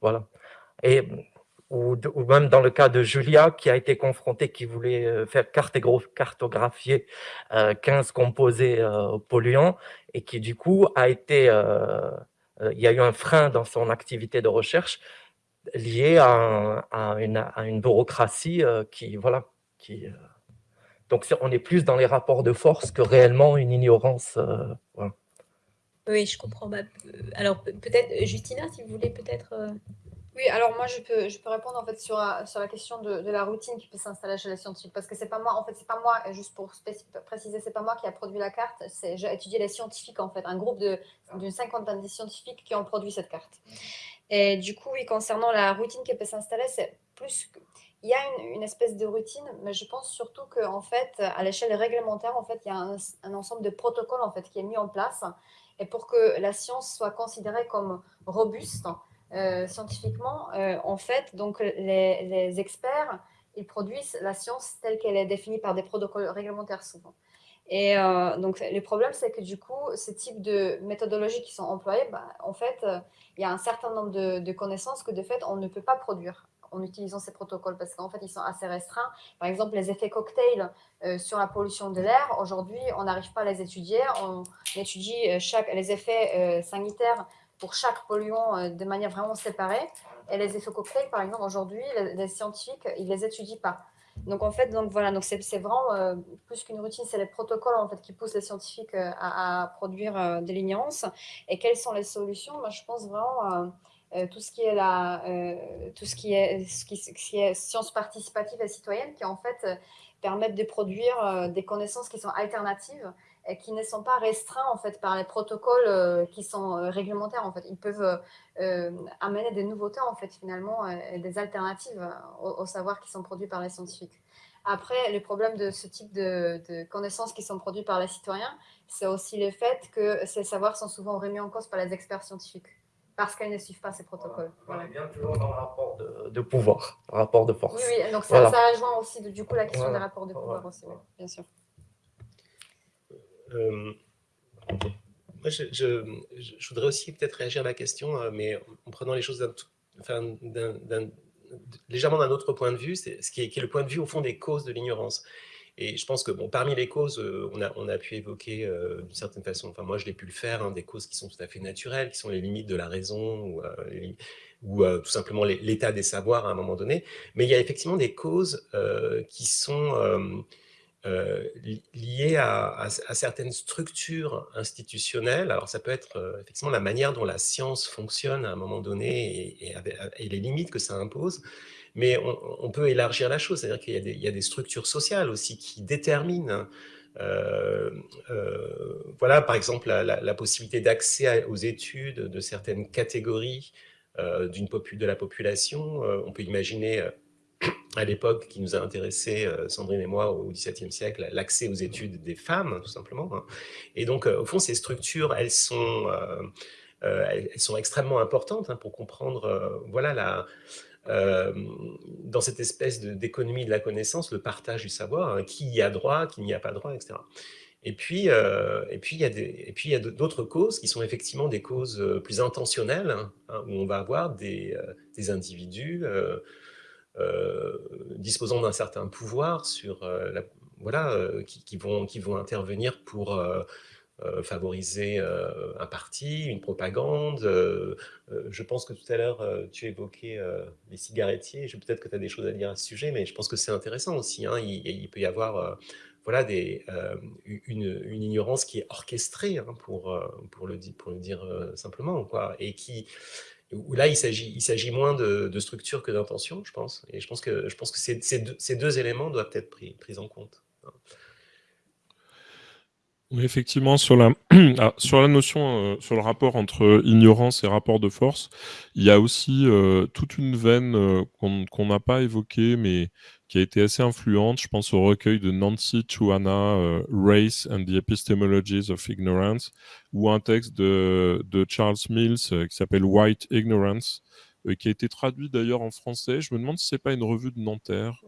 voilà. Et ou, même dans le cas de Julia, qui a été confrontée, qui voulait euh, faire cartographier 15 euh, composés euh, polluants, et qui du coup a été, il y a eu un frein dans son activité de recherche lié à, une, bureaucratie qui, voilà, qui, donc on est plus dans les rapports de force que réellement une ignorance. Oui, je comprends. Bah, alors peut-être, Justina, si vous voulez peut-être... Oui, alors moi, je peux, je peux répondre en fait sur, sur la question de, de la routine qui peut s'installer chez les scientifiques. Parce que c'est pas moi, en fait, c'est pas moi, juste pour préciser, c'est pas moi qui a produit la carte. J'ai étudié les scientifiques, en fait, un groupe d'une cinquantaine de scientifiques qui ont produit cette carte. Et du coup, oui, concernant la routine qui peut s'installer, c'est plus. Il y a une, une, espèce de routine, mais je pense surtout qu'en fait, à l'échelle réglementaire, en fait, il y a un, un, ensemble de protocoles en fait, qui est mis en place. Et pour que la science soit considérée comme robuste, euh, scientifiquement, euh, en fait, donc les, experts, ils produisent la science telle qu'elle est définie par des protocoles réglementaires souvent. Et euh, donc, le problème, c'est que du coup, ce type de méthodologies qui sont employées, bah, en fait, il y a un certain nombre de, connaissances que de fait, on ne peut pas produire en utilisant ces protocoles parce qu'en fait, ils sont assez restreints. Par exemple, les effets cocktails sur la pollution de l'air, aujourd'hui, on n'arrive pas à les étudier. On étudie chaque, les effets sanitaires pour chaque polluant euh, de manière vraiment séparée. Et les effets cocktails, par exemple, aujourd'hui, les, scientifiques, ils les étudient pas. Donc en fait, donc voilà, donc c'est vraiment euh, plus qu'une routine, c'est les protocoles en fait qui poussent les scientifiques euh, à, produire de l'ignorance. Et quelles sont les solutions? Moi, je pense vraiment tout ce tout ce qui est, ce qui, est sciences participatives et citoyennes, qui en fait permettent de produire des connaissances qui sont alternatives qui ne sont pas restreints en fait par les protocoles euh, qui sont euh, réglementaires en fait. Ils peuvent euh, amener des nouveautés en fait finalement et des alternatives au, savoir qui sont produits par les scientifiques. Après, le problème de ce type de, connaissances qui sont produites par les citoyens, c'est aussi le fait que ces savoirs sont souvent remis en cause par les experts scientifiques parce qu'elles ne suivent pas ces protocoles. Voilà. On est bien toujours dans le rapport de, pouvoir, rapport de force. Oui, oui donc ça, ça, rejoint aussi du coup la question des rapports de pouvoir aussi, bien sûr. Euh, moi, je, voudrais aussi peut-être réagir à la question, euh, mais en prenant les choses légèrement d'un autre point de vue, ce qui est, le point de vue au fond des causes de l'ignorance. Et je pense que bon, parmi les causes, euh, on, a, pu évoquer d'une certaine façon, enfin moi je l'ai pu le faire, hein, des causes qui sont tout à fait naturelles, qui sont les limites de la raison ou tout simplement l'état des savoirs à un moment donné. Mais il y a effectivement des causes qui sont euh, liées à, certaines structures institutionnelles. Alors ça peut être euh, effectivement la manière dont la science fonctionne à un moment donné et, les limites que ça impose, mais on, peut élargir la chose, c'est-à-dire qu'il y, a des structures sociales aussi qui déterminent euh, voilà, par exemple, la, possibilité d'accès aux études de certaines catégories d'une de la population. on peut imaginer à l'époque qui nous a intéressé, euh, Sandrine et moi, au XVIIe siècle, l'accès aux études des femmes, tout simplement. Hein. Et donc, euh, au fond, ces structures, elles sont, euh, elles, sont extrêmement importantes hein, pour comprendre, voilà, la, dans cette espèce d'économie de, la connaissance, le partage du savoir, hein, qui y a droit, qui n'y a pas droit, etc. Et puis, et puis, il y a d'autres causes qui sont effectivement des causes plus intentionnelles, où on va avoir des, des individus disposant d'un certain pouvoir sur euh, la, voilà, euh, qui, vont, qui vont intervenir pour favoriser un parti, une propagande. je pense que tout à l'heure, tu évoquais les cigarettiers. Peut-être que tu as des choses à dire à ce sujet, mais je pense que c'est intéressant aussi. Hein. Il, peut y avoir voilà, des, une, ignorance qui est orchestrée, hein, pour, pour, le, pour le dire simplement, quoi, et qui, où là, il s'agit moins de, structure que d'intention, je pense. Et je pense que, ces, deux, éléments doivent être pris, en compte. Effectivement, sur la, ah, notion, euh, sur le rapport entre ignorance et rapport de force, il y a aussi euh, toute une veine euh, qu'on n'a pas évoquée, mais qui a été assez influente. Je pense au recueil de Nancy Chuana, Race and the Epistemologies of Ignorance, ou un texte de, Charles Mills qui s'appelle White Ignorance, qui a été traduit d'ailleurs en français. Je me demande si c'est pas une revue de Nanterre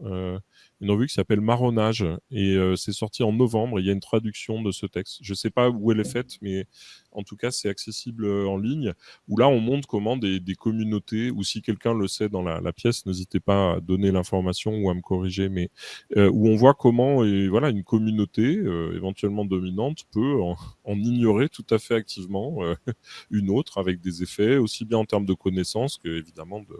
une revue qui s'appelle Marronnage et euh, c'est sorti en novembre. il y a une traduction de ce texte. Je ne sais pas où elle est faite, mais en tout cas, c'est accessible euh, en ligne. Où là, on montre comment des, communautés, ou si quelqu'un le sait dans la, pièce, n'hésitez pas à donner l'information ou à me corriger, mais euh, où on voit comment et, voilà, une communauté éventuellement dominante peut en, ignorer tout à fait activement une autre avec des effets aussi bien en termes de connaissances que évidemment de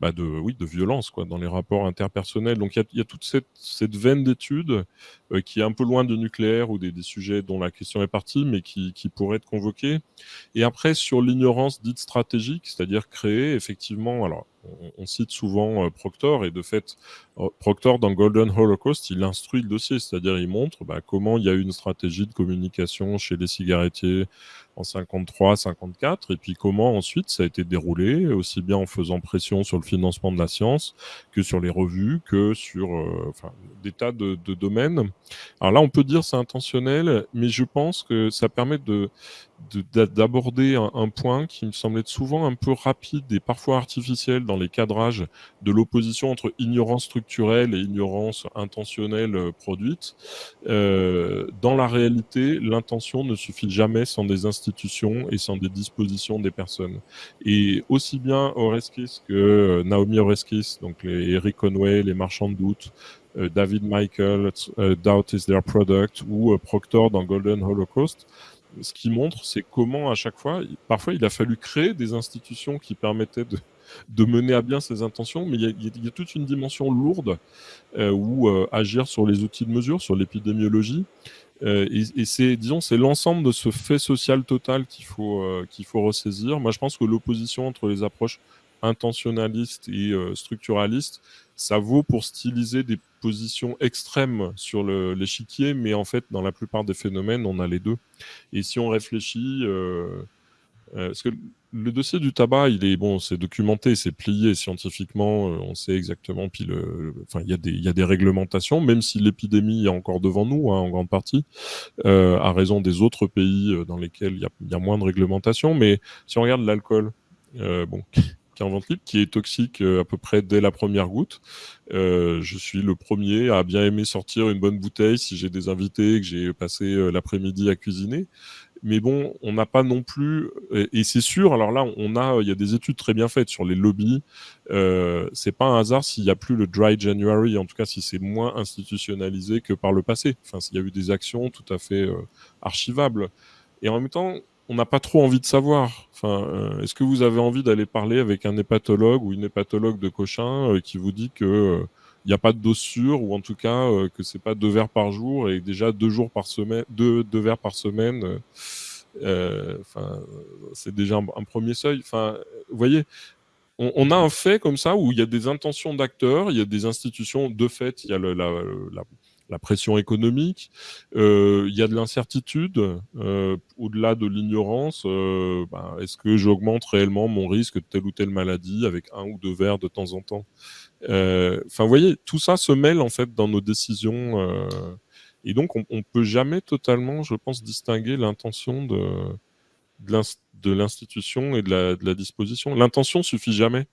bah, de, oui, de violence quoi, dans les rapports interpersonnels. Donc il y, a, toute cette, cette veine d'études euh, qui est un peu loin de nucléaire ou des, des, sujets dont la question est partie, mais qui, qui pourrait être convoquée. Et après, sur l'ignorance dite stratégique, c'est-à-dire créer effectivement, alors on, cite souvent euh, Proctor, et de fait, euh, Proctor, dans Golden Holocaust, il instruit le dossier, c'est-à-dire il montre bah, comment il y a eu une stratégie de communication chez les cigarettiers en 53, 54, et puis comment ensuite ça a été déroulé, aussi bien en faisant pression sur le financement de la science que sur les revues, que sur euh, des tas de, de, domaines. Alors là, on peut dire c'est intentionnel, mais je pense que ça permet de d'aborder un, point qui me semble être souvent un peu rapide et parfois artificiel dans les cadrages de l'opposition entre ignorance structurelle et ignorance intentionnelle euh, produite. Euh, dans la réalité, l'intention ne suffit jamais sans des institutions et sans des dispositions des personnes. Et aussi bien Oreskis que euh, Naomi Oreskis, donc les Eric Conway, les marchands de doute, David Michael, Doubt is their product, ou Proctor dans Golden Holocaust, ce qui montre, c'est comment à chaque fois, parfois il a fallu créer des institutions qui permettaient de, mener à bien ses intentions, mais il y a, toute une dimension lourde euh, où euh, agir sur les outils de mesure, sur l'épidémiologie. Euh, et, c'est, disons, c'est l'ensemble de ce fait social total qu'il faut, qu'il faut ressaisir. Moi, je pense que l'opposition entre les approches intentionnalistes et structuralistes, ça vaut pour styliser des positions extrêmes sur l'échiquier, mais en fait, dans la plupart des phénomènes, on a les deux. Et si on réfléchit, euh, euh, parce que le dossier du tabac, il est bon, c'est documenté, c'est plié scientifiquement, euh, on sait exactement. Puis enfin, il y a des, réglementations, même si l'épidémie est encore devant nous, hein, en grande partie, à raison des autres pays dans lesquels il y y a moins de réglementation. Mais si on regarde l'alcool, bon, qui est toxique euh, à peu près dès la première goutte. Euh, je suis le premier à bien aimer sortir une bonne bouteille si j'ai des invités que j'ai passé euh, l'après-midi à cuisiner. Mais bon, on n'a pas non plus, et, c'est sûr. Alors là, on a, il y a des études très bien faites sur les lobbies. Euh, c'est pas un hasard s'il n'y a plus le dry January, en tout cas si c'est moins institutionnalisé que par le passé. Enfin, s'il y a eu des actions tout à fait archivables. Et en même temps, on n'a pas trop envie de savoir. Enfin, euh, est-ce que vous avez envie d'aller parler avec un hépatologue ou une hépatologue de Cochin euh, qui vous dit que il n'y a pas de dose sûre ou en tout cas euh, que c'est pas deux verres par jour et déjà deux jours par semaine, deux, verres par semaine. Enfin, c'est déjà un, premier seuil. Enfin, vous voyez, on, a un fait comme ça où il y a des intentions d'acteurs, il y a des institutions. De fait, il y a le, la la pression économique, euh, il y a de l'incertitude, euh, au-delà de l'ignorance, euh, bah, est-ce que j'augmente réellement mon risque de telle ou telle maladie avec un ou deux verres de temps en temps? Enfin, vous voyez, tout ça se mêle en fait dans nos décisions, et donc on, on peut jamais totalement, je pense, distinguer l'intention de, de l'institution et de la, de la disposition. L'intention suffit jamais.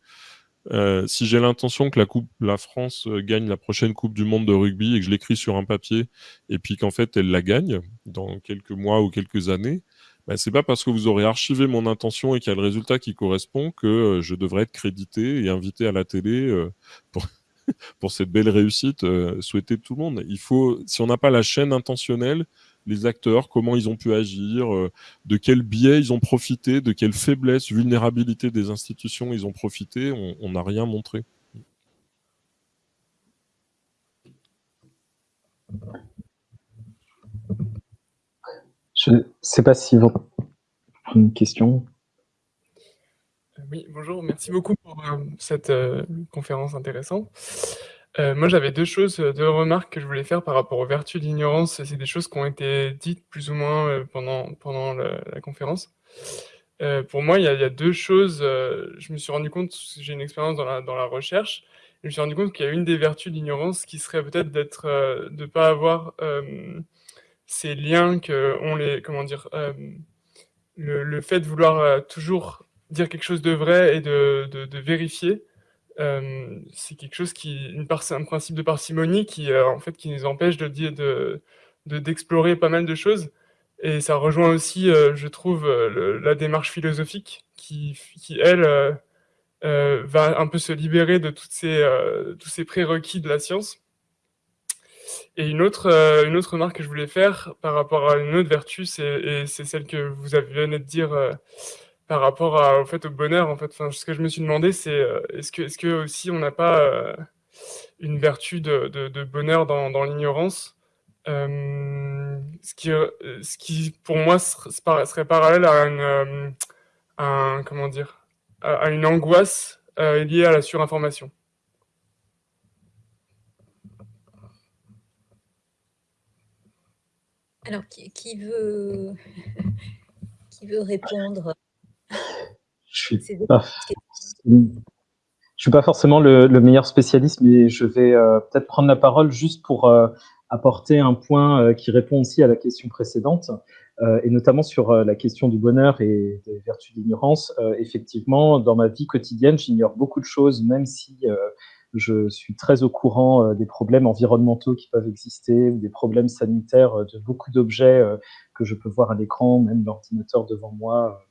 Euh, si j'ai l'intention que la coupe, la France euh, gagne la prochaine Coupe du Monde de rugby et que je l'écris sur un papier et puis qu'en fait elle la gagne dans quelques mois ou quelques années, bah, c'est pas parce que vous aurez archivé mon intention et qu'il y a le résultat qui correspond que euh, je devrais être crédité et invité à la télé pour, pour cette belle réussite souhaitée de tout le monde. Il faut, si on n'a pas la chaîne intentionnelle, les acteurs, comment ils ont pu agir, de quel biais ils ont profité, de quelle faiblesse, vulnérabilité des institutions ils ont profité, on n'a rien montré. Je ne sais pas si vous une question. Oui, bonjour, merci beaucoup pour euh, cette euh, conférence intéressante. Euh, moi, j'avais deux choses, deux remarques que je voulais faire par rapport aux vertus de l'ignorance. C'est des choses qui ont été dites plus ou moins pendant, pendant la, conférence. pour moi, il y, a, deux choses. je me suis rendu compte, j'ai une expérience dans la, dans la recherche, je me suis rendu compte qu'il y a une des vertus de l'ignorance qui serait peut-être d'être, de ne pas avoir ces liens que on les, comment dire, le, fait de vouloir toujours dire quelque chose de vrai et de, de, vérifier, euh, c'est quelque chose qui, une un principe de parcimonie qui, euh, en fait, qui nous empêche de dire, de, d'explorer pas mal de choses. Et ça rejoint aussi, euh, je trouve, la démarche philosophique qui, qui elle, va un peu se libérer de toutes ces, tous ces prérequis de la science. Et une autre, une autre remarque que je voulais faire par rapport à une autre vertu, c'est celle que vous venez de dire par rapport au fait au bonheur en fait. Ce que je me suis demandé c'est euh, est-ce que est-ce que aussi on n'a pas euh, une vertu de, bonheur dans, l'ignorance? Euh, ce qui ce qui pour moi serait parallèle à une un, comment dire à une angoisse liée à la surinformation. Alors qui veut qui veut répondre? Je suis pas, suis pas forcément le, meilleur spécialiste, mais je vais euh, peut-être prendre la parole juste pour euh, apporter un point euh, qui répond aussi à la question précédente, et notamment sur la question du bonheur et des vertus d'ignorance. effectivement, dans ma vie quotidienne, j'ignore beaucoup de choses, même si je suis très au courant des problèmes environnementaux qui peuvent exister ou des problèmes sanitaires de beaucoup d'objets que je peux voir à l'écran, même l'ordinateur devant moi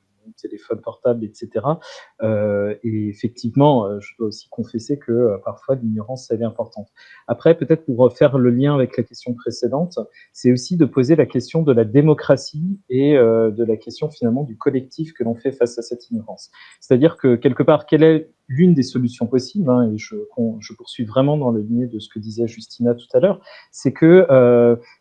téléphone portable, etc. Euh, et effectivement, euh, je dois aussi confesser que euh, parfois l'ignorance, elle est importante. Après, peut-être pour faire le lien avec la question précédente, c'est aussi de poser la question de la démocratie et de la question finalement du collectif que l'on fait face à cette ignorance. C'est-à-dire que quelque part, quelle est l'une des solutions possibles, hein, et je, poursuis vraiment dans le ligne de ce que disait Justina tout à l'heure, c'est que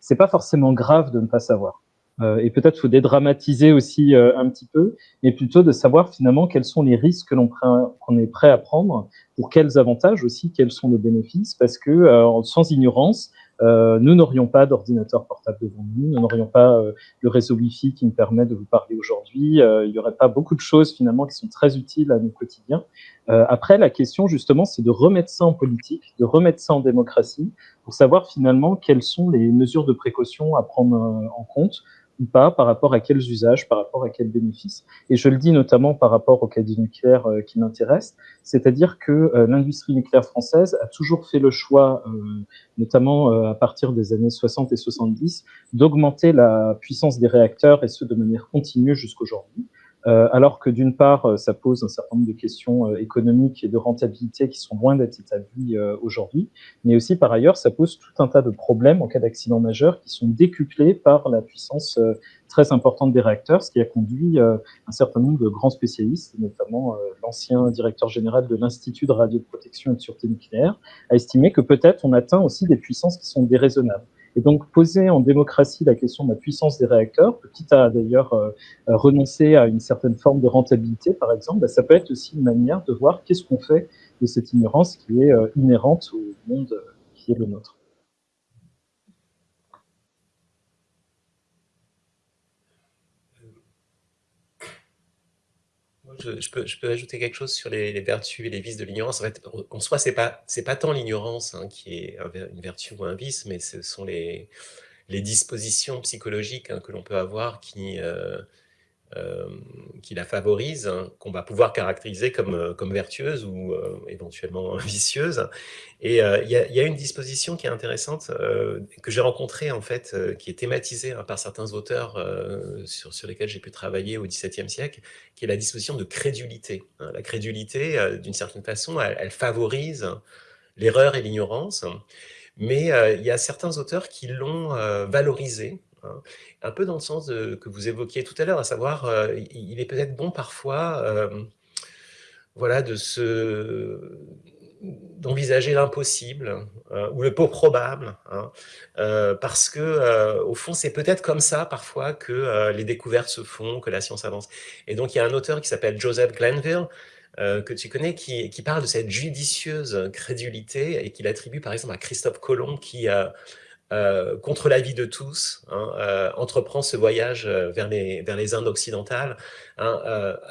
c'est pas forcément grave de ne pas savoir. Euh, et peut-être faut dédramatiser aussi euh, un petit peu, mais plutôt de savoir finalement quels sont les risques que l'on qu'on est prêt à prendre, pour quels avantages aussi, quels sont les bénéfices, parce que euh, sans ignorance, nous n'aurions pas d'ordinateur portable devant nous, nous n'aurions pas le réseau Wi-Fi qui me permet de vous parler aujourd'hui, il n'y aurait pas beaucoup de choses finalement qui sont très utiles à nos quotidiens. après, la question justement, c'est de remettre ça en politique, de remettre ça en démocratie, pour savoir finalement quelles sont les mesures de précaution à prendre en compte ou pas, par rapport à quels usages, par rapport à quels bénéfices. Et je le dis notamment par rapport au caddie nucléaire euh, qui m'intéresse, c'est-à-dire que euh, l'industrie nucléaire française a toujours fait le choix, euh, notamment à partir des années 60 et 70, d'augmenter la puissance des réacteurs et ce de manière continue jusqu'aujourd'hui. Euh, alors que d'une part, euh, ça pose un certain nombre de questions euh, économiques et de rentabilité qui sont loin d'être établies aujourd'hui, mais aussi par ailleurs, ça pose tout un tas de problèmes en cas d'accident majeur qui sont décuplés par la puissance très importante des réacteurs, ce qui a conduit un certain nombre de grands spécialistes, notamment l'ancien directeur général de l'Institut de radioprotection et de sûreté nucléaire, à estimer que peut-être on atteint aussi des puissances qui sont déraisonnables. Et donc, poser en démocratie la question de la puissance des réacteurs, quitte à d'ailleurs euh, renoncer à une certaine forme de rentabilité, par exemple, bah, ça peut être aussi une manière de voir qu'est-ce qu'on fait de cette ignorance qui est euh, inhérente au monde euh, qui est le nôtre. Je, peux, ajouter quelque chose sur les, vertus et les vices de l'ignorance. En fait, en soi, ce n'est pas, tant l'ignorance hein, qui est une vertu ou un vice, mais ce sont les, dispositions psychologiques hein, que l'on peut avoir qui, euh, qui la favorise, hein, qu'on va pouvoir caractériser comme, euh, comme vertueuse ou euh, éventuellement vicieuse. Et il y, a une disposition qui est intéressante, que j'ai rencontrée en fait, qui est thématisée hein, par certains auteurs sur, lesquels j'ai pu travailler au XVIIe siècle, qui est la disposition de crédulité. Hein. La crédulité, d'une certaine façon, elle, elle favorise l'erreur et l'ignorance, mais il y a certains auteurs qui l'ont valorisée hein. un peu dans le sens que vous évoquiez tout à l'heure, à savoir, euh, il est peut-être bon parfois euh, voilà, de se d'envisager l'impossible euh, ou le peu probable, hein, parce que au fond c'est peut-être comme ça parfois que les découvertes se font, que la science avance. Et donc il y a un auteur qui s'appelle Joseph Glanville que tu connais qui, qui, parle de cette judicieuse crédulité et qu'il attribue par exemple à Christophe Colomb qui a euh, contre l'avis de tous, hein, euh, entreprend ce voyage euh, vers les, vers les Indes occidentales, hein,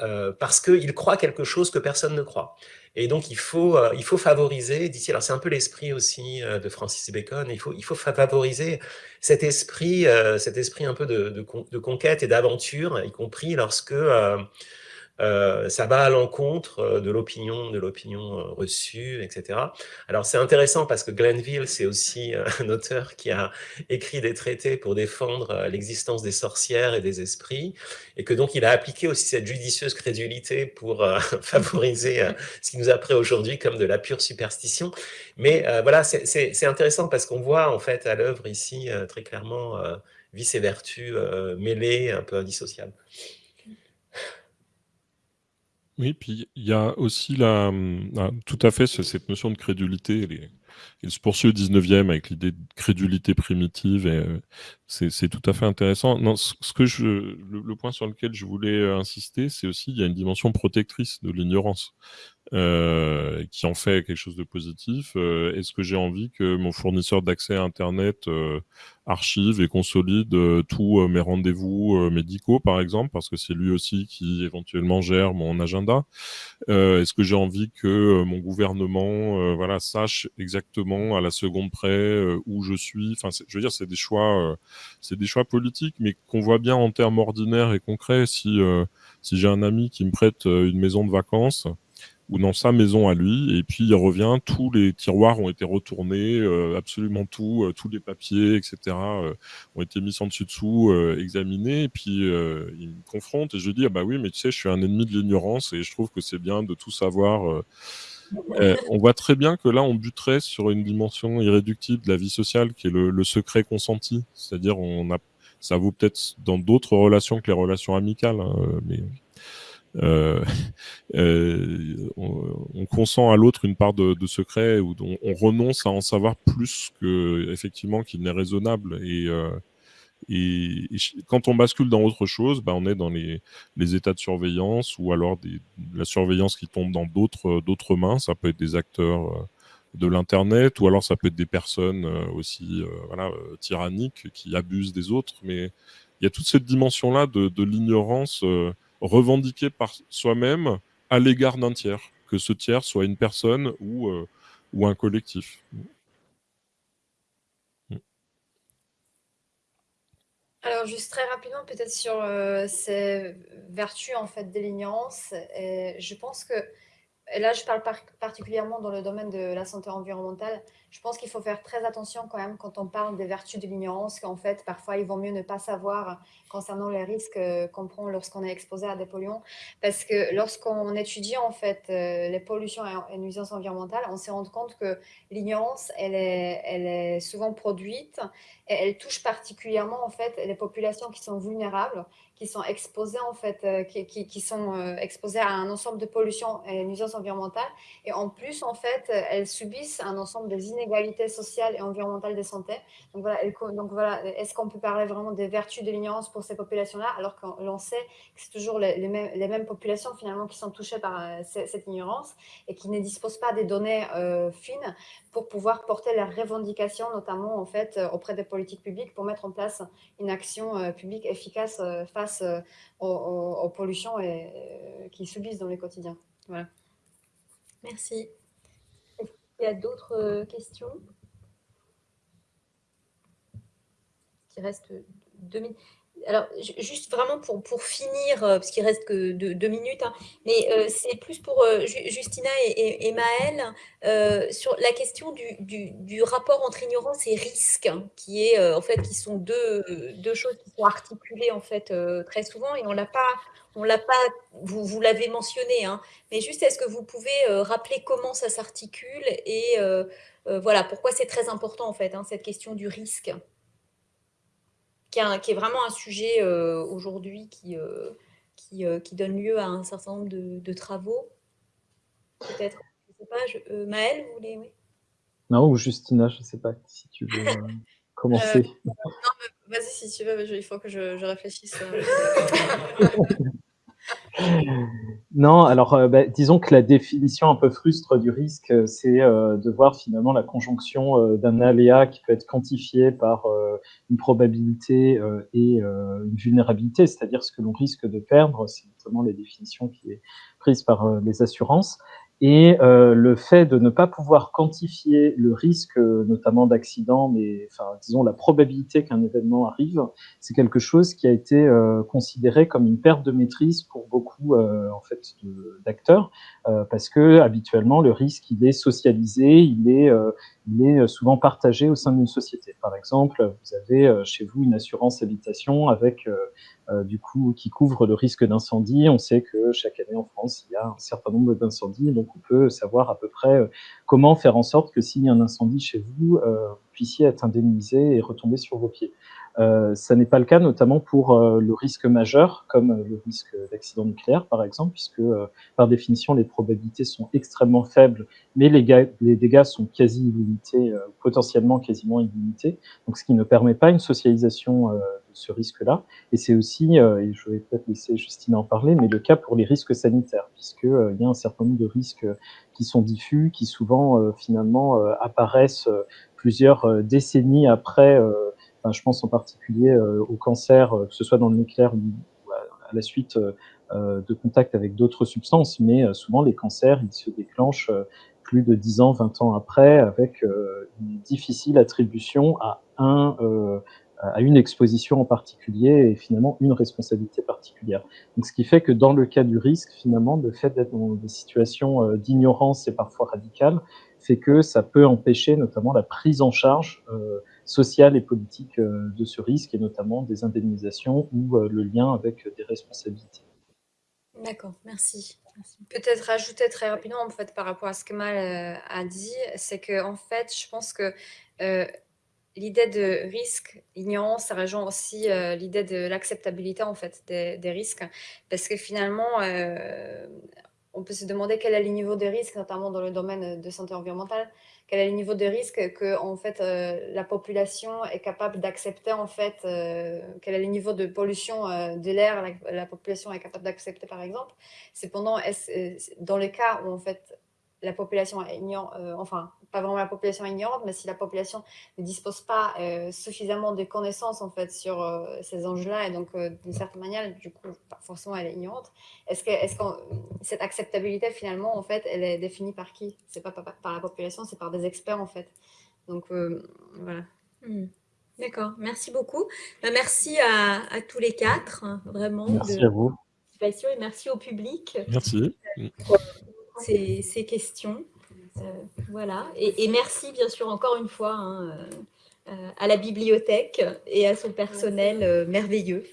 euh, parce qu'il croit quelque chose que personne ne croit. Et donc, il faut, il faut favoriser, d'ici, alors c'est un peu l'esprit aussi de Francis Bacon, il faut, il faut favoriser cet esprit, cet esprit un peu de, de, de conquête et d'aventure, y compris lorsque euh, ça va à l'encontre euh, de l'opinion, de l'opinion euh, reçue, etc. Alors c'est intéressant parce que Glenville, c'est aussi un auteur qui a écrit des traités pour défendre l'existence des sorcières et des esprits, et que donc il a appliqué aussi cette judicieuse crédulité pour favoriser ce qui nous apparaît aujourd'hui comme de la pure superstition. Mais voilà, c'est intéressant parce qu'on voit en fait à l'œuvre ici très clairement vice et vertu mêlées, un peu indissociables. Oui, puis il y a aussi la, tout à fait cette notion de crédulité. Il se poursuit au 19e avec l'idée de crédulité primitive et euh, c'est tout à fait intéressant. Non, ce, que je, le, point sur lequel je voulais euh, insister, c'est aussi il y a une dimension protectrice de l'ignorance. Euh, qui en fait quelque chose de positif. Euh, est-ce que j'ai envie que mon fournisseur d'accès à Internet archive et consolide tous mes rendez-vous médicaux, par exemple, parce que c'est lui aussi qui éventuellement gère mon agenda? Est-ce que j'ai envie que mon gouvernement voilà, sache exactement à la seconde près où je suis Enfin, je veux dire, c'est des choix, c'est des choix politiques, mais qu'on voit bien en termes ordinaires et concrets. Si, si j'ai un ami qui me prête une maison de vacances, ou dans sa maison à lui, et puis il revient, tous les tiroirs ont été retournés, euh, absolument tout, euh, tous les papiers, etc., euh, ont été mis en dessus-dessous, examinés, et puis il me confronte, et je dis, ah bah oui, mais tu sais, je suis un ennemi de l'ignorance, et je trouve que c'est bien de tout savoir. On voit très bien que là, on buterait sur une dimension irréductible de la vie sociale, qui est le, secret consenti, c'est-à-dire on a ça vaut peut-être dans d'autres relations que les relations amicales, hein, mais euh, euh, on, consent à l'autre une part de, secret ou on, on, renonce à en savoir plus que effectivement qu'il n'est raisonnable. Et, euh, et, quand on bascule dans autre chose, bah, on est dans les, états de surveillance ou alors la surveillance qui tombe dans d'autres d'autres mains. Ça peut être des acteurs de l'internet ou alors ça peut être des personnes aussi voilà tyranniques qui abusent des autres. Mais il y a toute cette dimension là de, l'ignorance revendiqué par soi-même à l'égard d'un tiers, que ce tiers soit une personne euh, ou un collectif. Alors juste très rapidement peut-être sur euh, ces vertus en fait de l'ignorance, je pense que et là je parle particulièrement dans le domaine de la santé environnementale, je pense qu'il faut faire très attention quand même quand on parle des vertus de l'ignorance, qu'en fait, parfois, il vaut mieux ne pas savoir concernant les risques euh, qu'on prend lorsqu'on est exposé à des polluants. Parce que lorsqu'on étudie, en fait, euh, les pollutions et nuisances environnementales, on s'est rendu compte que l'ignorance, elle est, souvent produite et elle touche particulièrement, en fait, les populations qui sont vulnérables, qui sont exposées, en fait, euh, qui, sont exposées à un ensemble de pollutions et nuisances environnementales. Et en plus, en fait, elles subissent un ensemble des inégalités inégalités sociales et environnementales de santé. Donc voilà, donc voilà est-ce qu'on peut parler vraiment des vertus de l'ignorance pour ces populations-là, alors qu'on sait que c'est toujours les, mêmes, les, mêmes, populations finalement qui sont touchées par euh, cette ignorance et qui ne disposent pas des données euh, fines pour pouvoir porter leurs revendications, notamment en fait euh, auprès des politiques publiques, pour mettre en place une action publique efficace face aux, pollutions et, qui subissent dans le quotidien. Voilà. Merci. Il y a d'autres euh, questions? Il reste deux minutes. Alors, juste vraiment pour, finir, euh, parce qu'il reste que deux, minutes, hein, mais euh, c'est plus pour Justina et, et, Maëlle sur la question du, rapport entre ignorance et risque, hein, qui est en fait qui sont deux, choses qui sont articulées en fait très souvent et on l'a pas on l'a pas, vous, l'avez mentionné, hein, mais juste est-ce que vous pouvez euh, rappeler comment ça s'articule et euh, euh, voilà pourquoi c'est très important en fait cette question du risque? Qui, est vraiment un sujet aujourd'hui qui, qui, qui, donne lieu à un certain nombre de, travaux. Peut-être, je ne sais pas, Maëlle, vous voulez oui Non, ou Justina, je ne sais pas si tu veux commencer. non, vas-y si tu veux, il faut que je, je réfléchisse. Non, alors euh, bah, disons que la définition un peu frustre du risque, euh, c'est euh, de voir finalement la conjonction d'un aléa qui peut être quantifié par une probabilité et une vulnérabilité, c'est-à-dire ce que l'on risque de perdre, c'est notamment les définitions qui est prise par les assurances, et le fait de ne pas pouvoir quantifier le risque, notamment d'accident, mais enfin, disons la probabilité qu'un événement arrive, c'est quelque chose qui a été considéré comme une perte de maîtrise pour beaucoup euh, en fait d'acteurs, euh, parce que habituellement le risque il est socialisé, il est euh, il est souvent partagé au sein d'une société. Par exemple, vous avez chez vous une assurance habitation avec du coup, qui couvre le risque d'incendie. On sait que chaque année en France, il y a un certain nombre d'incendies, donc on peut savoir à peu près comment faire en sorte que s'il y a un incendie chez vous, vous puissiez être indemnisé et retomber sur vos pieds. Euh, ça n'est pas le cas notamment pour euh, le risque majeur, comme euh, le risque d'accident nucléaire par exemple, puisque par définition les probabilités sont extrêmement faibles, mais les, les dégâts sont quasi illimités, potentiellement quasiment illimités, donc ce qui ne permet pas une socialisation de ce risque-là. Et c'est aussi, et je vais peut-être laisser Justine en parler, mais le cas pour les risques sanitaires, puisqu'il y a un certain nombre de risques qui sont diffus, qui souvent finalement apparaissent plusieurs décennies après je pense en particulier euh, au cancer, euh, que ce soit dans le nucléaire ou à la suite euh, de contact avec d'autres substances, mais souvent les cancers, ils se déclenchent plus de 10 ans, 20 ans après, avec une difficile attribution à un à une exposition en particulier et finalement une responsabilité particulière. Donc, ce qui fait que dans le cas du risque, finalement, le fait d'être dans des situations d'ignorance et parfois radicales fait que ça peut empêcher notamment la prise en charge euh, sociale et politique euh, de ce risque et notamment des indemnisations ou euh, le lien avec des responsabilités. D'accord, merci. Peut-être rajouter très rapidement en fait par rapport à ce que Mal a dit, c'est que en fait, je pense que l'idée de risque, ignorance, ça rejoint aussi l'idée de l'acceptabilité en fait des, risques, parce que finalement, on peut se demander quel est le niveau de risque, notamment dans le domaine de santé environnementale, quel est le niveau de risque que en fait, euh, la population est capable d'accepter, en fait, euh, quel est le niveau de pollution euh, de l'air la, la, population est capable d'accepter, par exemple. Cependant, dans le cas où en fait, la population ignore, enfin, pas vraiment la population ignorante, mais si la population ne dispose pas euh, suffisamment de connaissances en fait sur euh, ces enjeux-là, et donc euh, d'une certaine manière, du coup, forcément, elle est ignorante. Est-ce que, est-ce que cette acceptabilité finalement, en fait, elle est définie par qui? C'est pas par, par, la population, c'est par des experts en fait. Donc voilà. Hmm. D'accord, merci beaucoup. Bah, merci à, à, tous les quatre, hein, vraiment. Merci à vous. Et merci au public. Merci. Pour ces, questions. Euh, voilà. Et, merci, bien sûr, encore une fois, hein, euh, euh, à la bibliothèque et à son personnel merveilleux.